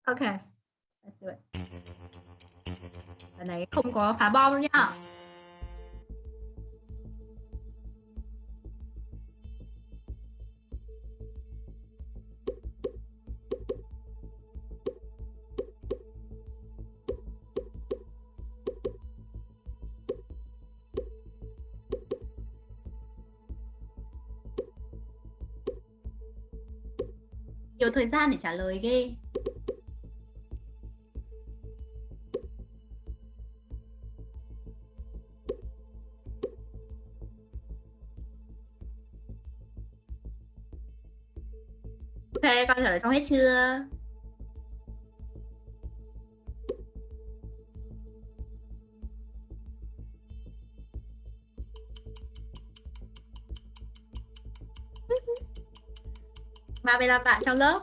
ok. Do it. Lần này không có phá bom đâu nhá. Nhiều thời gian để trả lời ghê. Ok, con trả lời xong hết chưa? <laughs> ba mươi lăm bạn trong lớp.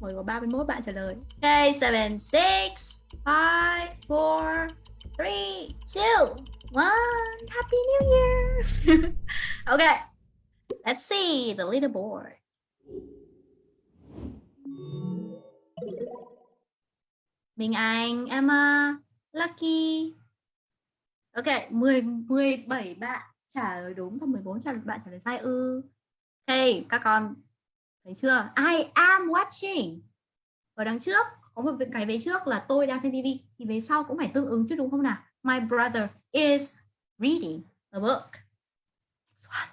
Ngồi có 31 bạn trả lời. Ok, 7, 6, 5, 4, 3, 2, 1 Happy New Year. <laughs> Ok, let's see the leaderboard. Minh Anh, Emma, ờ, Lucky. Ok, 10 17 bạn trả lời đúng và 14 trả bạn trả lời sai ư. Ok, các con thấy chưa? I am watching. Ở đằng trước có một cái vế trước là tôi đang xem TV thì vế sau cũng phải tương ứng chứ đúng không nào? My brother is reading a book. Next one.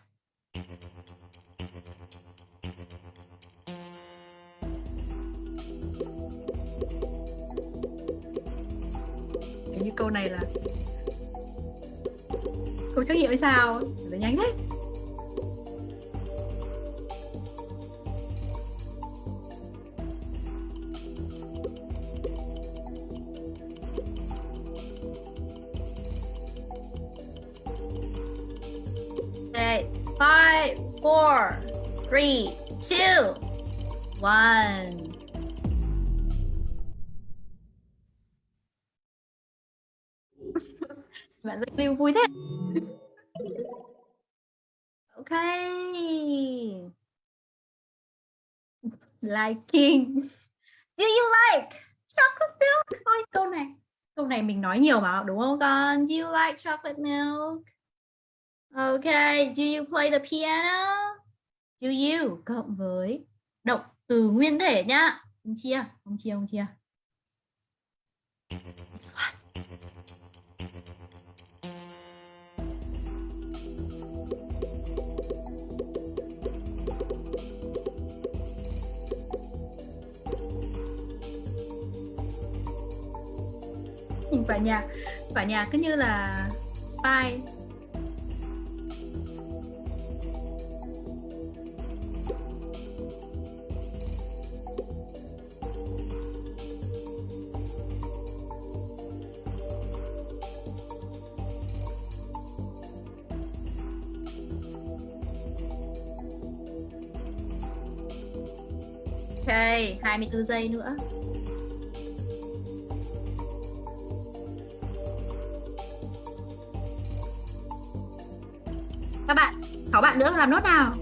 Câu này là câu trắc nghiệm hay sao? là nhanh thế. Okay, five, four, three, two, one. Bạn rất lưu vui thế. Okay. Liking. Do you like chocolate milk? Ôi, câu này. Câu này mình nói nhiều mà, đúng không con? Do you like chocolate milk? Okay, do you play the piano? Do you cộng với động từ nguyên thể nhá. Không chia, không chia, không chia. This one. Quả nhạc quả nhạc cứ như là spy Ok, 24 giây nữa. Bạn nữa làm nốt nào.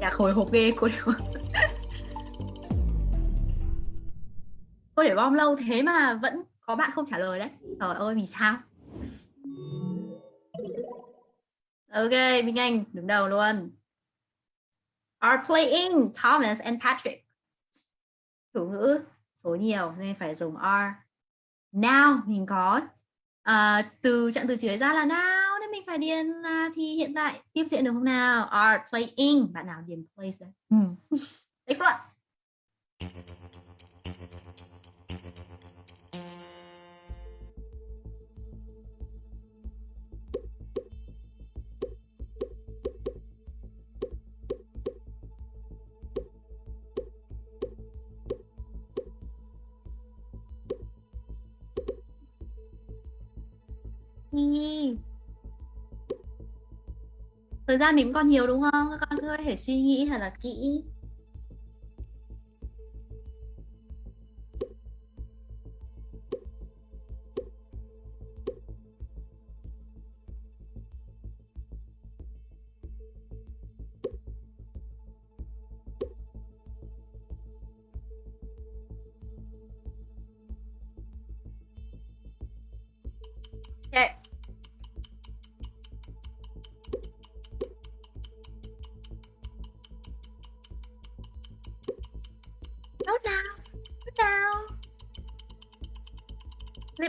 Nhạc hồi hộp ghê cô đều. <laughs> Cô để bom lâu thế mà vẫn có bạn không trả lời đấy. Trời ơi vì sao? Ok, Minh Anh đứng đầu luôn. Are playing Thomas and Patrick. Chủ ngữ số nhiều nên phải dùng are. Now mình có uh, từ trạng từ chỉ ra là now nên mình phải điền là thì hiện tại tiếp diễn được không nào? Are playing. Bạn nào điền plays đấy? Ừ. <laughs> Next Nhi. Thời gian mình còn nhiều đúng không? Các con cứ có thể suy nghĩ thật là kỹ.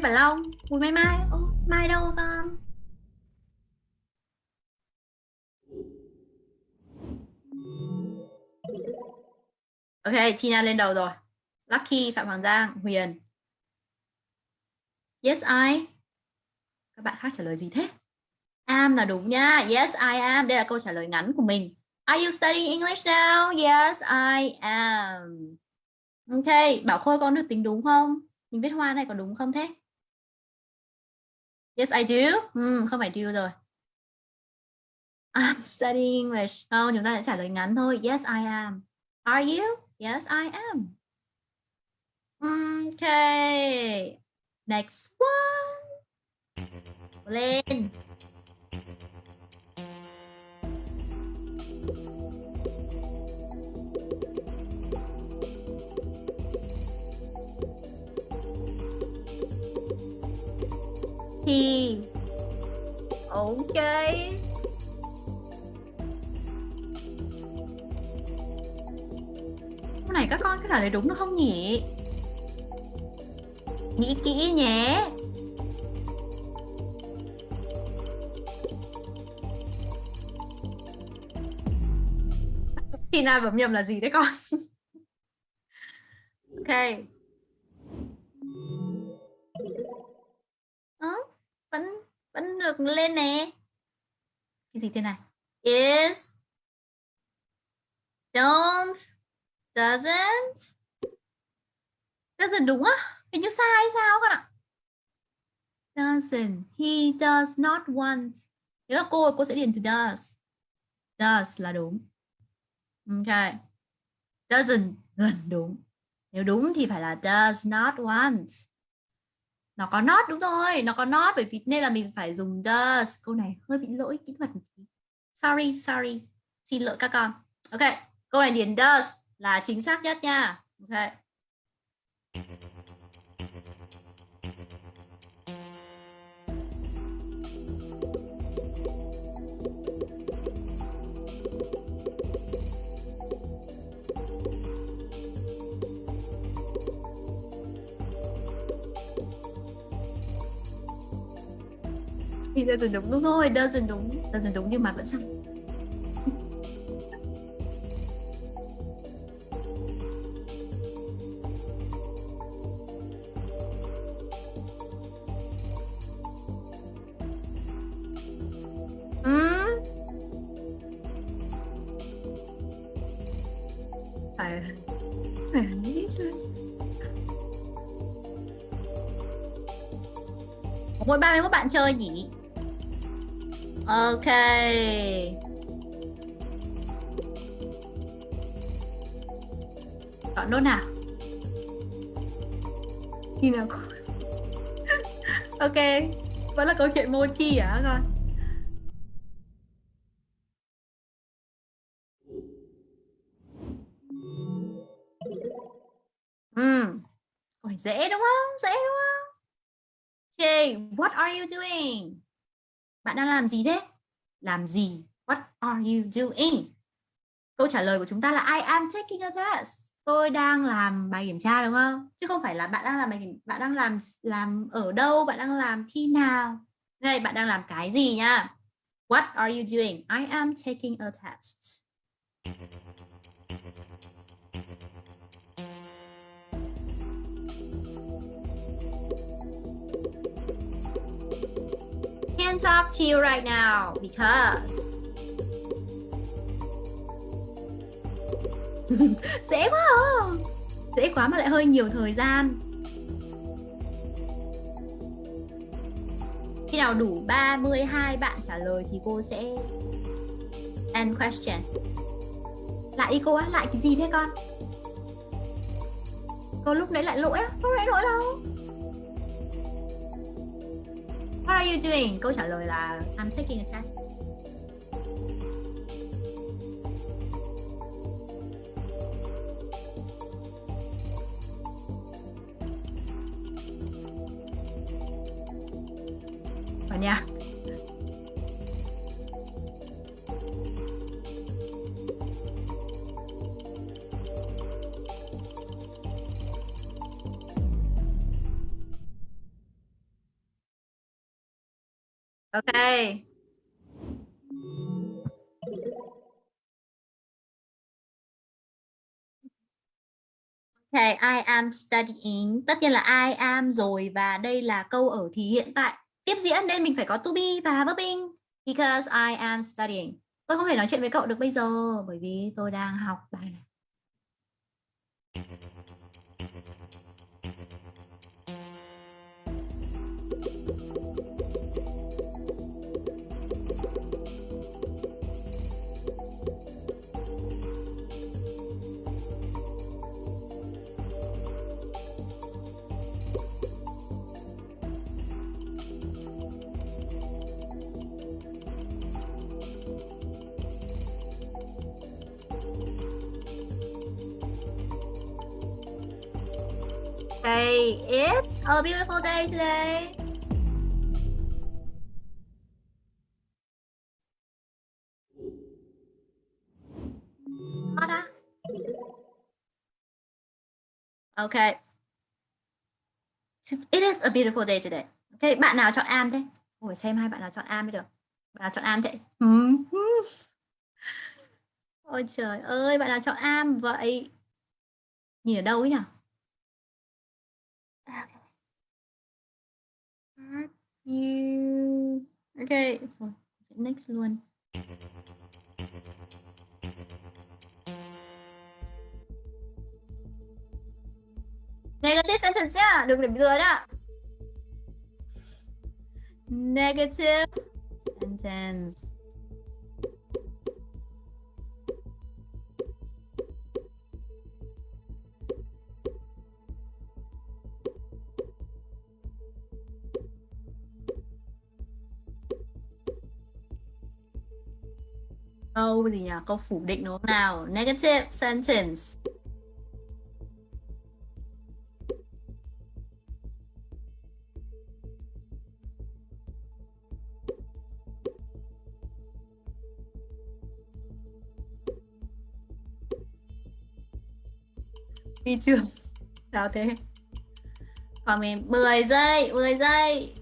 Lê Long, Bùi Mai Mai. Ô, Mai đâu con? Ok, Tina lên đầu rồi. Lucky, Phạm Hoàng Giang, Huyền. Yes, I. Các bạn khác trả lời gì thế? Am là đúng nha. Yes, I am. Đây là câu trả lời ngắn của mình. Are you studying English now? Yes, I am. Ok, Bảo Khôi con được tính đúng không? Mình viết hoa này có đúng không thế? Yes, I do. Hmm, không phải do rồi. I'm studying English. Không, chúng ta sẽ trả lời ngắn thôi. Yes, I am. Are you? Yes, I am. Okay. Next one. Lên. Thì Ok. cái này các con có trả lời đúng được không nhỉ? Nghĩ kỹ nhé. Tina bấm nhầm là gì đấy con? <laughs> ok. Vẫn được lên nè. Cái gì thế này? Is don't doesn't doesn't đúng á? Hình như sai hay sao con ạ? Doesn't. He does not want. Nếu là cô, cô sẽ điền từ does. Does là đúng. Ok. Doesn't gần đúng. Nếu đúng thì phải là does not want. Nó có not đúng rồi, nó có not bởi vì nên là mình phải dùng does. Câu này hơi bị lỗi kỹ thuật một tí. Sorry, sorry. Xin lỗi các con. Ok, câu này điền does là chính xác nhất nha. Ok. Thì doesn't đúng đúng rồi doesn't đúng doesn't đúng nhưng mà vẫn sai Ừm. phải phải nghĩ sao Có mỗi 31 bạn chơi nhỉ? Ok. Chọn nốt nào. Khi nào có... <laughs> ok. Vẫn là câu chuyện mochi hả con? Ừm. Câu dễ đúng không? Dễ đúng không? Okay, what are you doing? Bạn đang làm gì thế? Làm gì? What are you doing? Câu trả lời của chúng ta là I am taking a test. Tôi đang làm bài kiểm tra đúng không? Chứ không phải là bạn đang làm bài kiểm bạn đang làm làm ở đâu, bạn đang làm khi nào. Đây, bạn đang làm cái gì nha? What are you doing? I am taking a test. Ừ. Can't talk to you right now, because <laughs> dễ quá không? dễ quá mà lại hơi nhiều thời gian. Khi nào đủ 32 bạn trả lời thì cô sẽ end question. Lại đi cô á, lại cái gì thế con? Cô lúc nãy lại lỗi á, lúc nãy lỗi đâu? What are you doing? Câu trả lời là I'm taking a test. Và nha. OK. Okay, I am studying. Tất nhiên là I am rồi và đây là câu ở thì hiện tại. Tiếp diễn nên mình phải có to be và verbing. Because I am studying. Tôi không thể nói chuyện với cậu được bây giờ bởi vì tôi đang học bài. Okay, it's a beautiful day today. Okay. It is a beautiful day today. Okay, bạn nào chọn am thế? Ôi xem hai bạn nào chọn am mới được. Bạn nào chọn am thế? Hmm. Ôi trời ơi, bạn nào chọn am vậy? Nhìn ở đâu ấy nhỉ? À. Are you Okay, rồi, next luôn. Negative sentence nhá, đừng để lừa nhá. Negative sentence. Câu gì nhỉ? Câu phủ định đúng không nào? Negative sentence. Đi chưa? Sao thế? Còn mình 10 giây, 10 giây.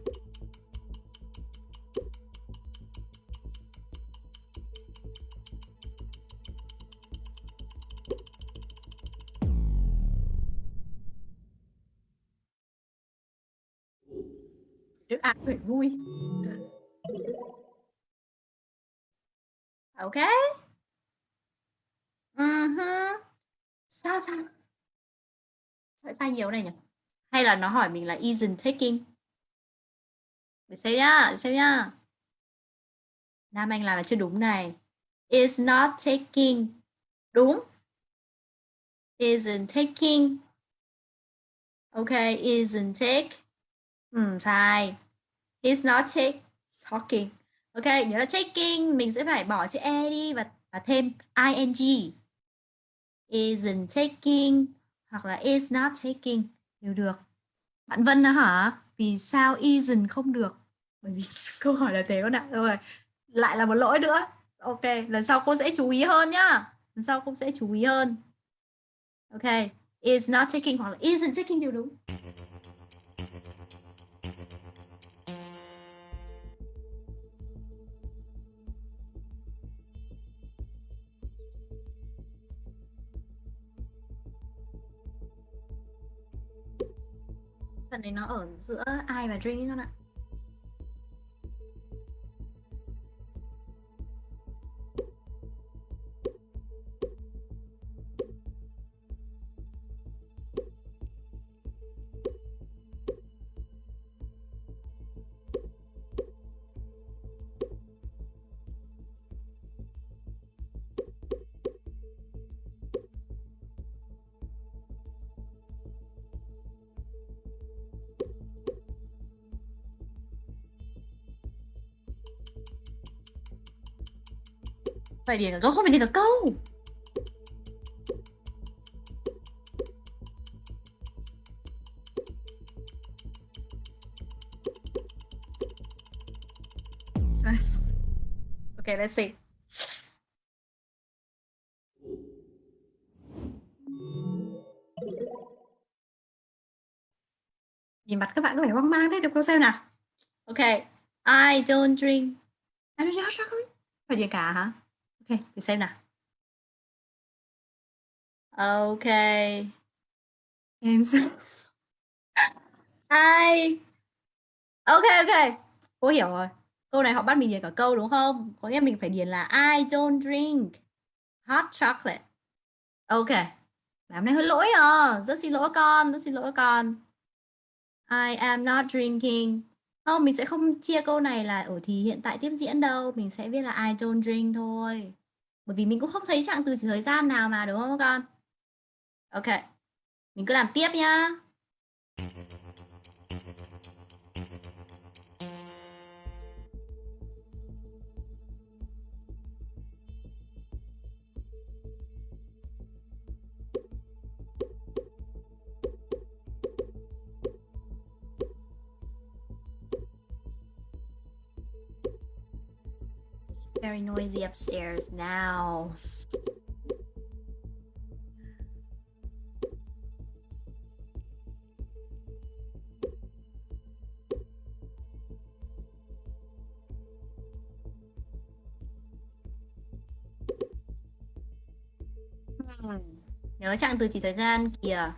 Sai nhiều này nhỉ? Hay là nó hỏi mình là isn't taking? Để xem nhá, để xem nhá. Nam Anh làm là chưa đúng này. Is not taking. Đúng. Isn't taking. Ok, isn't take. Ừ, sai. is not take, talking. Ok, nhớ là taking mình sẽ phải bỏ chữ e đi và, và thêm ing. Isn't taking hoặc là is not taking đều được. Bạn Vân đó hả? Vì sao isn't không được? Bởi vì <laughs> câu hỏi là thế con ạ. Rồi, lại là một lỗi nữa. Ok, lần sau cô sẽ chú ý hơn nhá. Lần sau cô sẽ chú ý hơn. Ok, is not taking hoặc là isn't taking đều đúng. Phần này nó ở giữa ai và drink con ạ. Phải điền cả câu không phải điền cả câu. Okay, let's see. Nhìn mặt các bạn có vẻ hoang mang thế, được câu xem nào. Ok, I don't drink. I don't drink hot chocolate. Phải điền cả hả? Ok, thì xem nào. Ok. Em sẽ... <laughs> Ai? Ok, ok. Cô hiểu rồi. Câu này họ bắt mình điền cả câu đúng không? Có nghĩa mình phải điền là I don't drink hot chocolate. Ok. Làm này hơi lỗi à. Rất xin lỗi con, rất xin lỗi con. I am not drinking. Không, mình sẽ không chia câu này là ở thì hiện tại tiếp diễn đâu. Mình sẽ viết là I don't drink thôi. Bởi vì mình cũng không thấy trạng từ chỉ thời gian nào mà đúng không các con? Ok. Mình cứ làm tiếp nhá. Very noisy upstairs now. Hmm. Nhớ chặng từ chỉ thời gian kìa.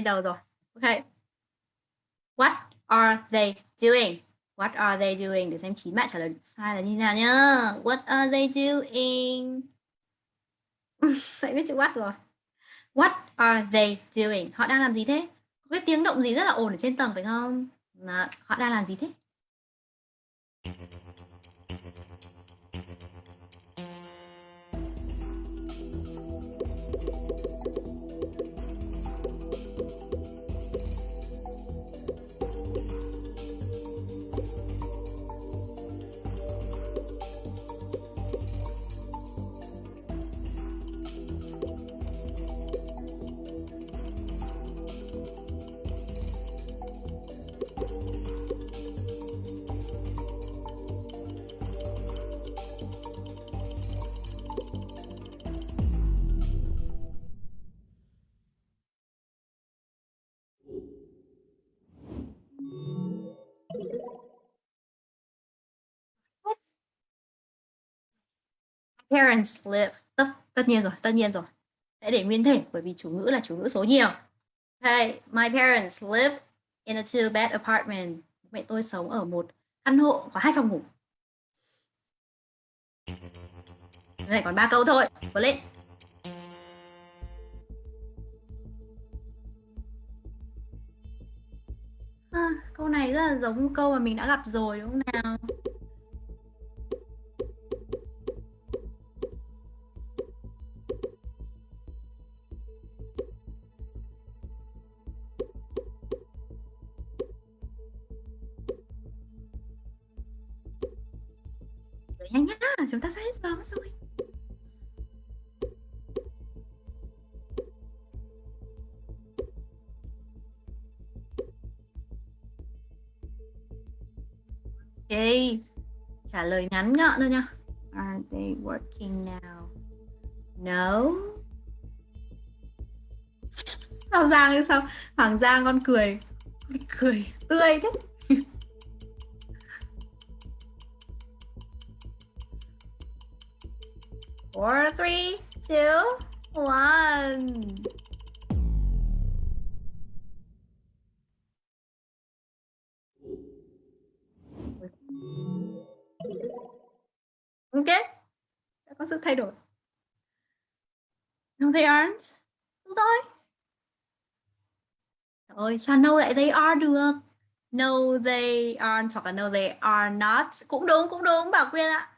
Lên đầu rồi. Ok. What are they doing? What are they doing? Để xem chín bạn trả lời sai là như thế nào nhá. What are they doing? <laughs> Lại biết chữ what rồi. What are they doing? Họ đang làm gì thế? Có cái tiếng động gì rất là ồn ở trên tầng phải không? Họ đang làm gì thế? Parents live. Tất, tất nhiên rồi, tất nhiên rồi. Sẽ để nguyên thể bởi vì chủ ngữ là chủ ngữ số nhiều. Okay, my parents live in a two bed apartment. Mẹ tôi sống ở một căn hộ có hai phòng ngủ. Này còn ba câu thôi. Vừa lên. À, câu này rất là giống câu mà mình đã gặp rồi đúng không nào? Giờ rồi. Ok, trả lời ngắn gọn thôi nha. Are they working now? No. Sao Giang sao? Hoàng Giang con cười. Cười tươi thế. Four, three, two, one. Ok, đã có sự thay đổi. No, they aren't. Đúng rồi. Trời ơi, sao no lại they are được? No, they aren't hoặc là no, they are not. Cũng đúng, cũng đúng, Bảo Quyên ạ.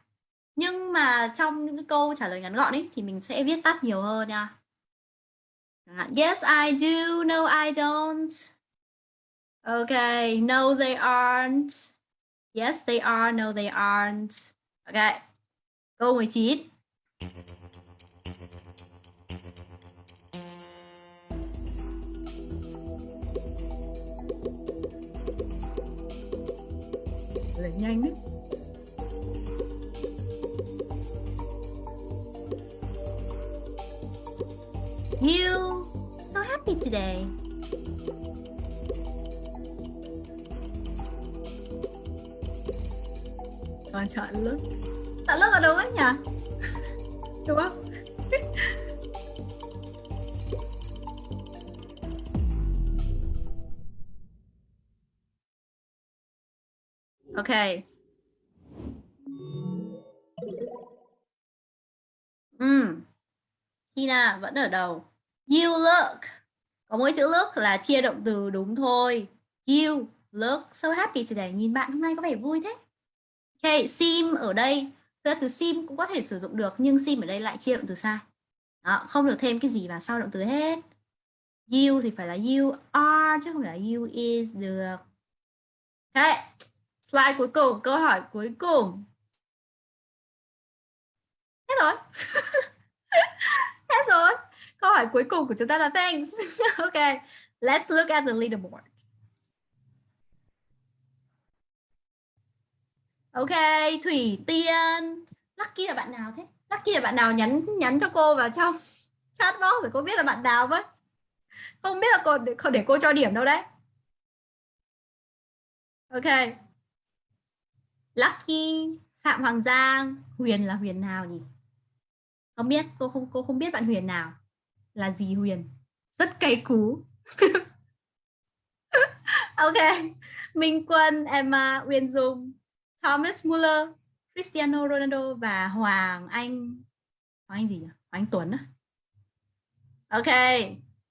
Nhưng mà trong những cái câu trả lời ngắn gọn ấy thì mình sẽ viết tắt nhiều hơn nha. Yes, I do. No, I don't. Okay, no, they aren't. Yes, they are. No, they aren't. Okay. Câu 19. Lời nhanh đấy. You so happy today. Còn chọn look. Chọn look ở đâu ấy nhỉ? Đúng không? <laughs> Okay. Ừm. Tina vẫn ở đầu. You look. Có mỗi chữ look là chia động từ đúng thôi. You look so happy today. Nhìn bạn hôm nay có vẻ vui thế. Ok, sim ở đây, thực ra từ sim cũng có thể sử dụng được nhưng sim ở đây lại chia động từ sai. Đó, không được thêm cái gì vào sau động từ hết. You thì phải là you are chứ không phải là you is được. Ok, slide cuối cùng, câu hỏi cuối cùng. Hết rồi. <laughs> Hết rồi. Câu hỏi cuối cùng của chúng ta là thanks. <laughs> ok, let's look at the leaderboard. Ok, Thủy Tiên. Lucky là bạn nào thế? Lucky là bạn nào nhắn nhắn cho cô vào trong <laughs> chat box để cô biết là bạn nào với. Không biết là cô để, để cô cho điểm đâu đấy. Ok. Lucky, Phạm Hoàng Giang, Huyền là Huyền nào nhỉ? Không biết, cô không cô không biết bạn Huyền nào. Là gì Huyền? Rất cay cú. <laughs> ok. Minh Quân, Emma, Uyên Dung, Thomas Muller, Cristiano Ronaldo và Hoàng Anh Hoàng Anh gì nhỉ? Hoàng Anh Tuấn á. Ok.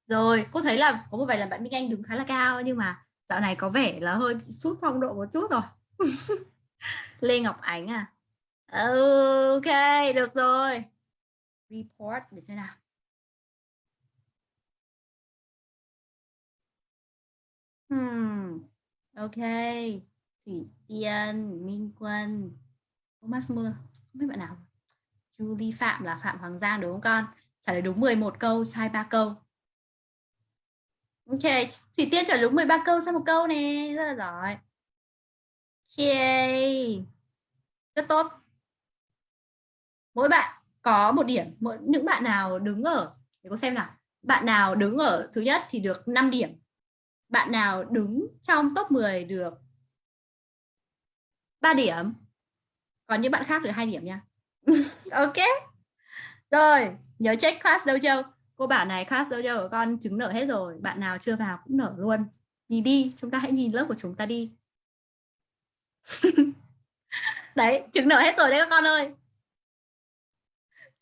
Rồi, cô thấy là có một vài lần bạn Minh Anh đứng khá là cao nhưng mà dạo này có vẻ là hơi sút phong độ một chút rồi. <laughs> Lê Ngọc Ánh à? Ok, được rồi. Report để xem nào. Hmm. Ok. Thủy Tiên, Minh Quân, Thomas Mưa, không biết bạn nào. Julie Phạm là Phạm Hoàng Giang đúng không con? Trả lời đúng 11 câu, sai 3 câu. Ok, Thủy Tiên trả lời đúng 13 câu, sai một câu nè, rất là giỏi. Ok, rất tốt. Mỗi bạn có một điểm, mỗi những bạn nào đứng ở, để cô xem nào. Bạn nào đứng ở thứ nhất thì được 5 điểm. Bạn nào đứng trong top 10 được 3 điểm. Còn những bạn khác được 2 điểm nha. <laughs> ok. Rồi, nhớ check class dojo. Cô bảo này class dojo của con chứng nợ hết rồi. Bạn nào chưa vào cũng nở luôn. Nhìn đi, chúng ta hãy nhìn lớp của chúng ta đi. <laughs> đấy, chứng nợ hết rồi đấy các con ơi.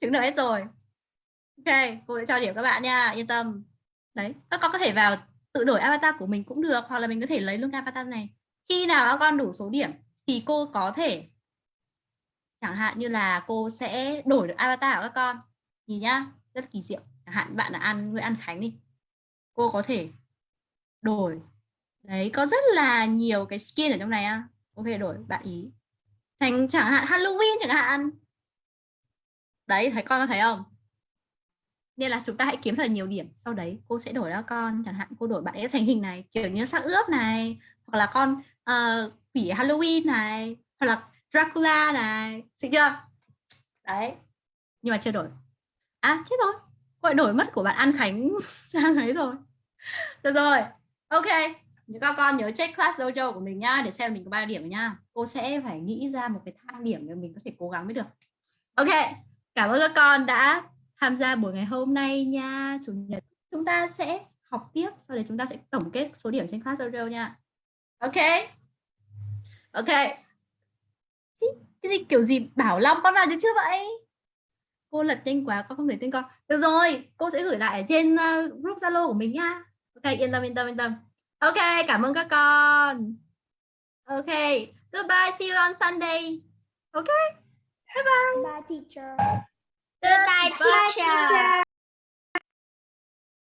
Chứng nợ hết rồi. Ok, cô sẽ cho điểm các bạn nha, yên tâm. Đấy, các con có thể vào tự đổi avatar của mình cũng được, hoặc là mình có thể lấy luôn avatar này. Khi nào các con đủ số điểm thì cô có thể, chẳng hạn như là cô sẽ đổi được avatar của các con. Thì nhá, rất kỳ diệu. Chẳng hạn bạn là ăn Nguyễn An Khánh đi. Cô có thể đổi. Đấy, có rất là nhiều cái skin ở trong này á. Có thể đổi, bạn ý. Thành chẳng hạn Halloween chẳng hạn. Đấy, thấy con có thấy không? Nên là chúng ta hãy kiếm thật nhiều điểm. Sau đấy cô sẽ đổi ra con chẳng hạn cô đổi bạn ấy thành hình này kiểu như sắc ướp này hoặc là con uh, quỷ Halloween này hoặc là Dracula này. Xịn chưa? Đấy. Nhưng mà chưa đổi. À chết rồi. Gọi đổi mất của bạn An Khánh <laughs> sang ấy rồi. Được rồi. Ok. Những các con nhớ check class dojo của mình nhá để xem mình có bao điểm nhá. Cô sẽ phải nghĩ ra một cái thang điểm để mình có thể cố gắng mới được. Ok. Cảm ơn các con đã tham gia buổi ngày hôm nay nha. Chủ nhật chúng ta sẽ học tiếp sau đấy chúng ta sẽ tổng kết số điểm trên class dojo nha. Ok? Ok. Cái, gì kiểu gì bảo long con vào được chưa vậy? Cô lật nhanh quá con không thể tên con. Được rồi cô sẽ gửi lại ở trên ờ, group zalo của mình nha. Ok yên tâm yên tâm yên tâm. Ok cảm ơn các con. Ok goodbye see you on sunday. Ok bye bye. Bye teacher. Goodbye, teacher.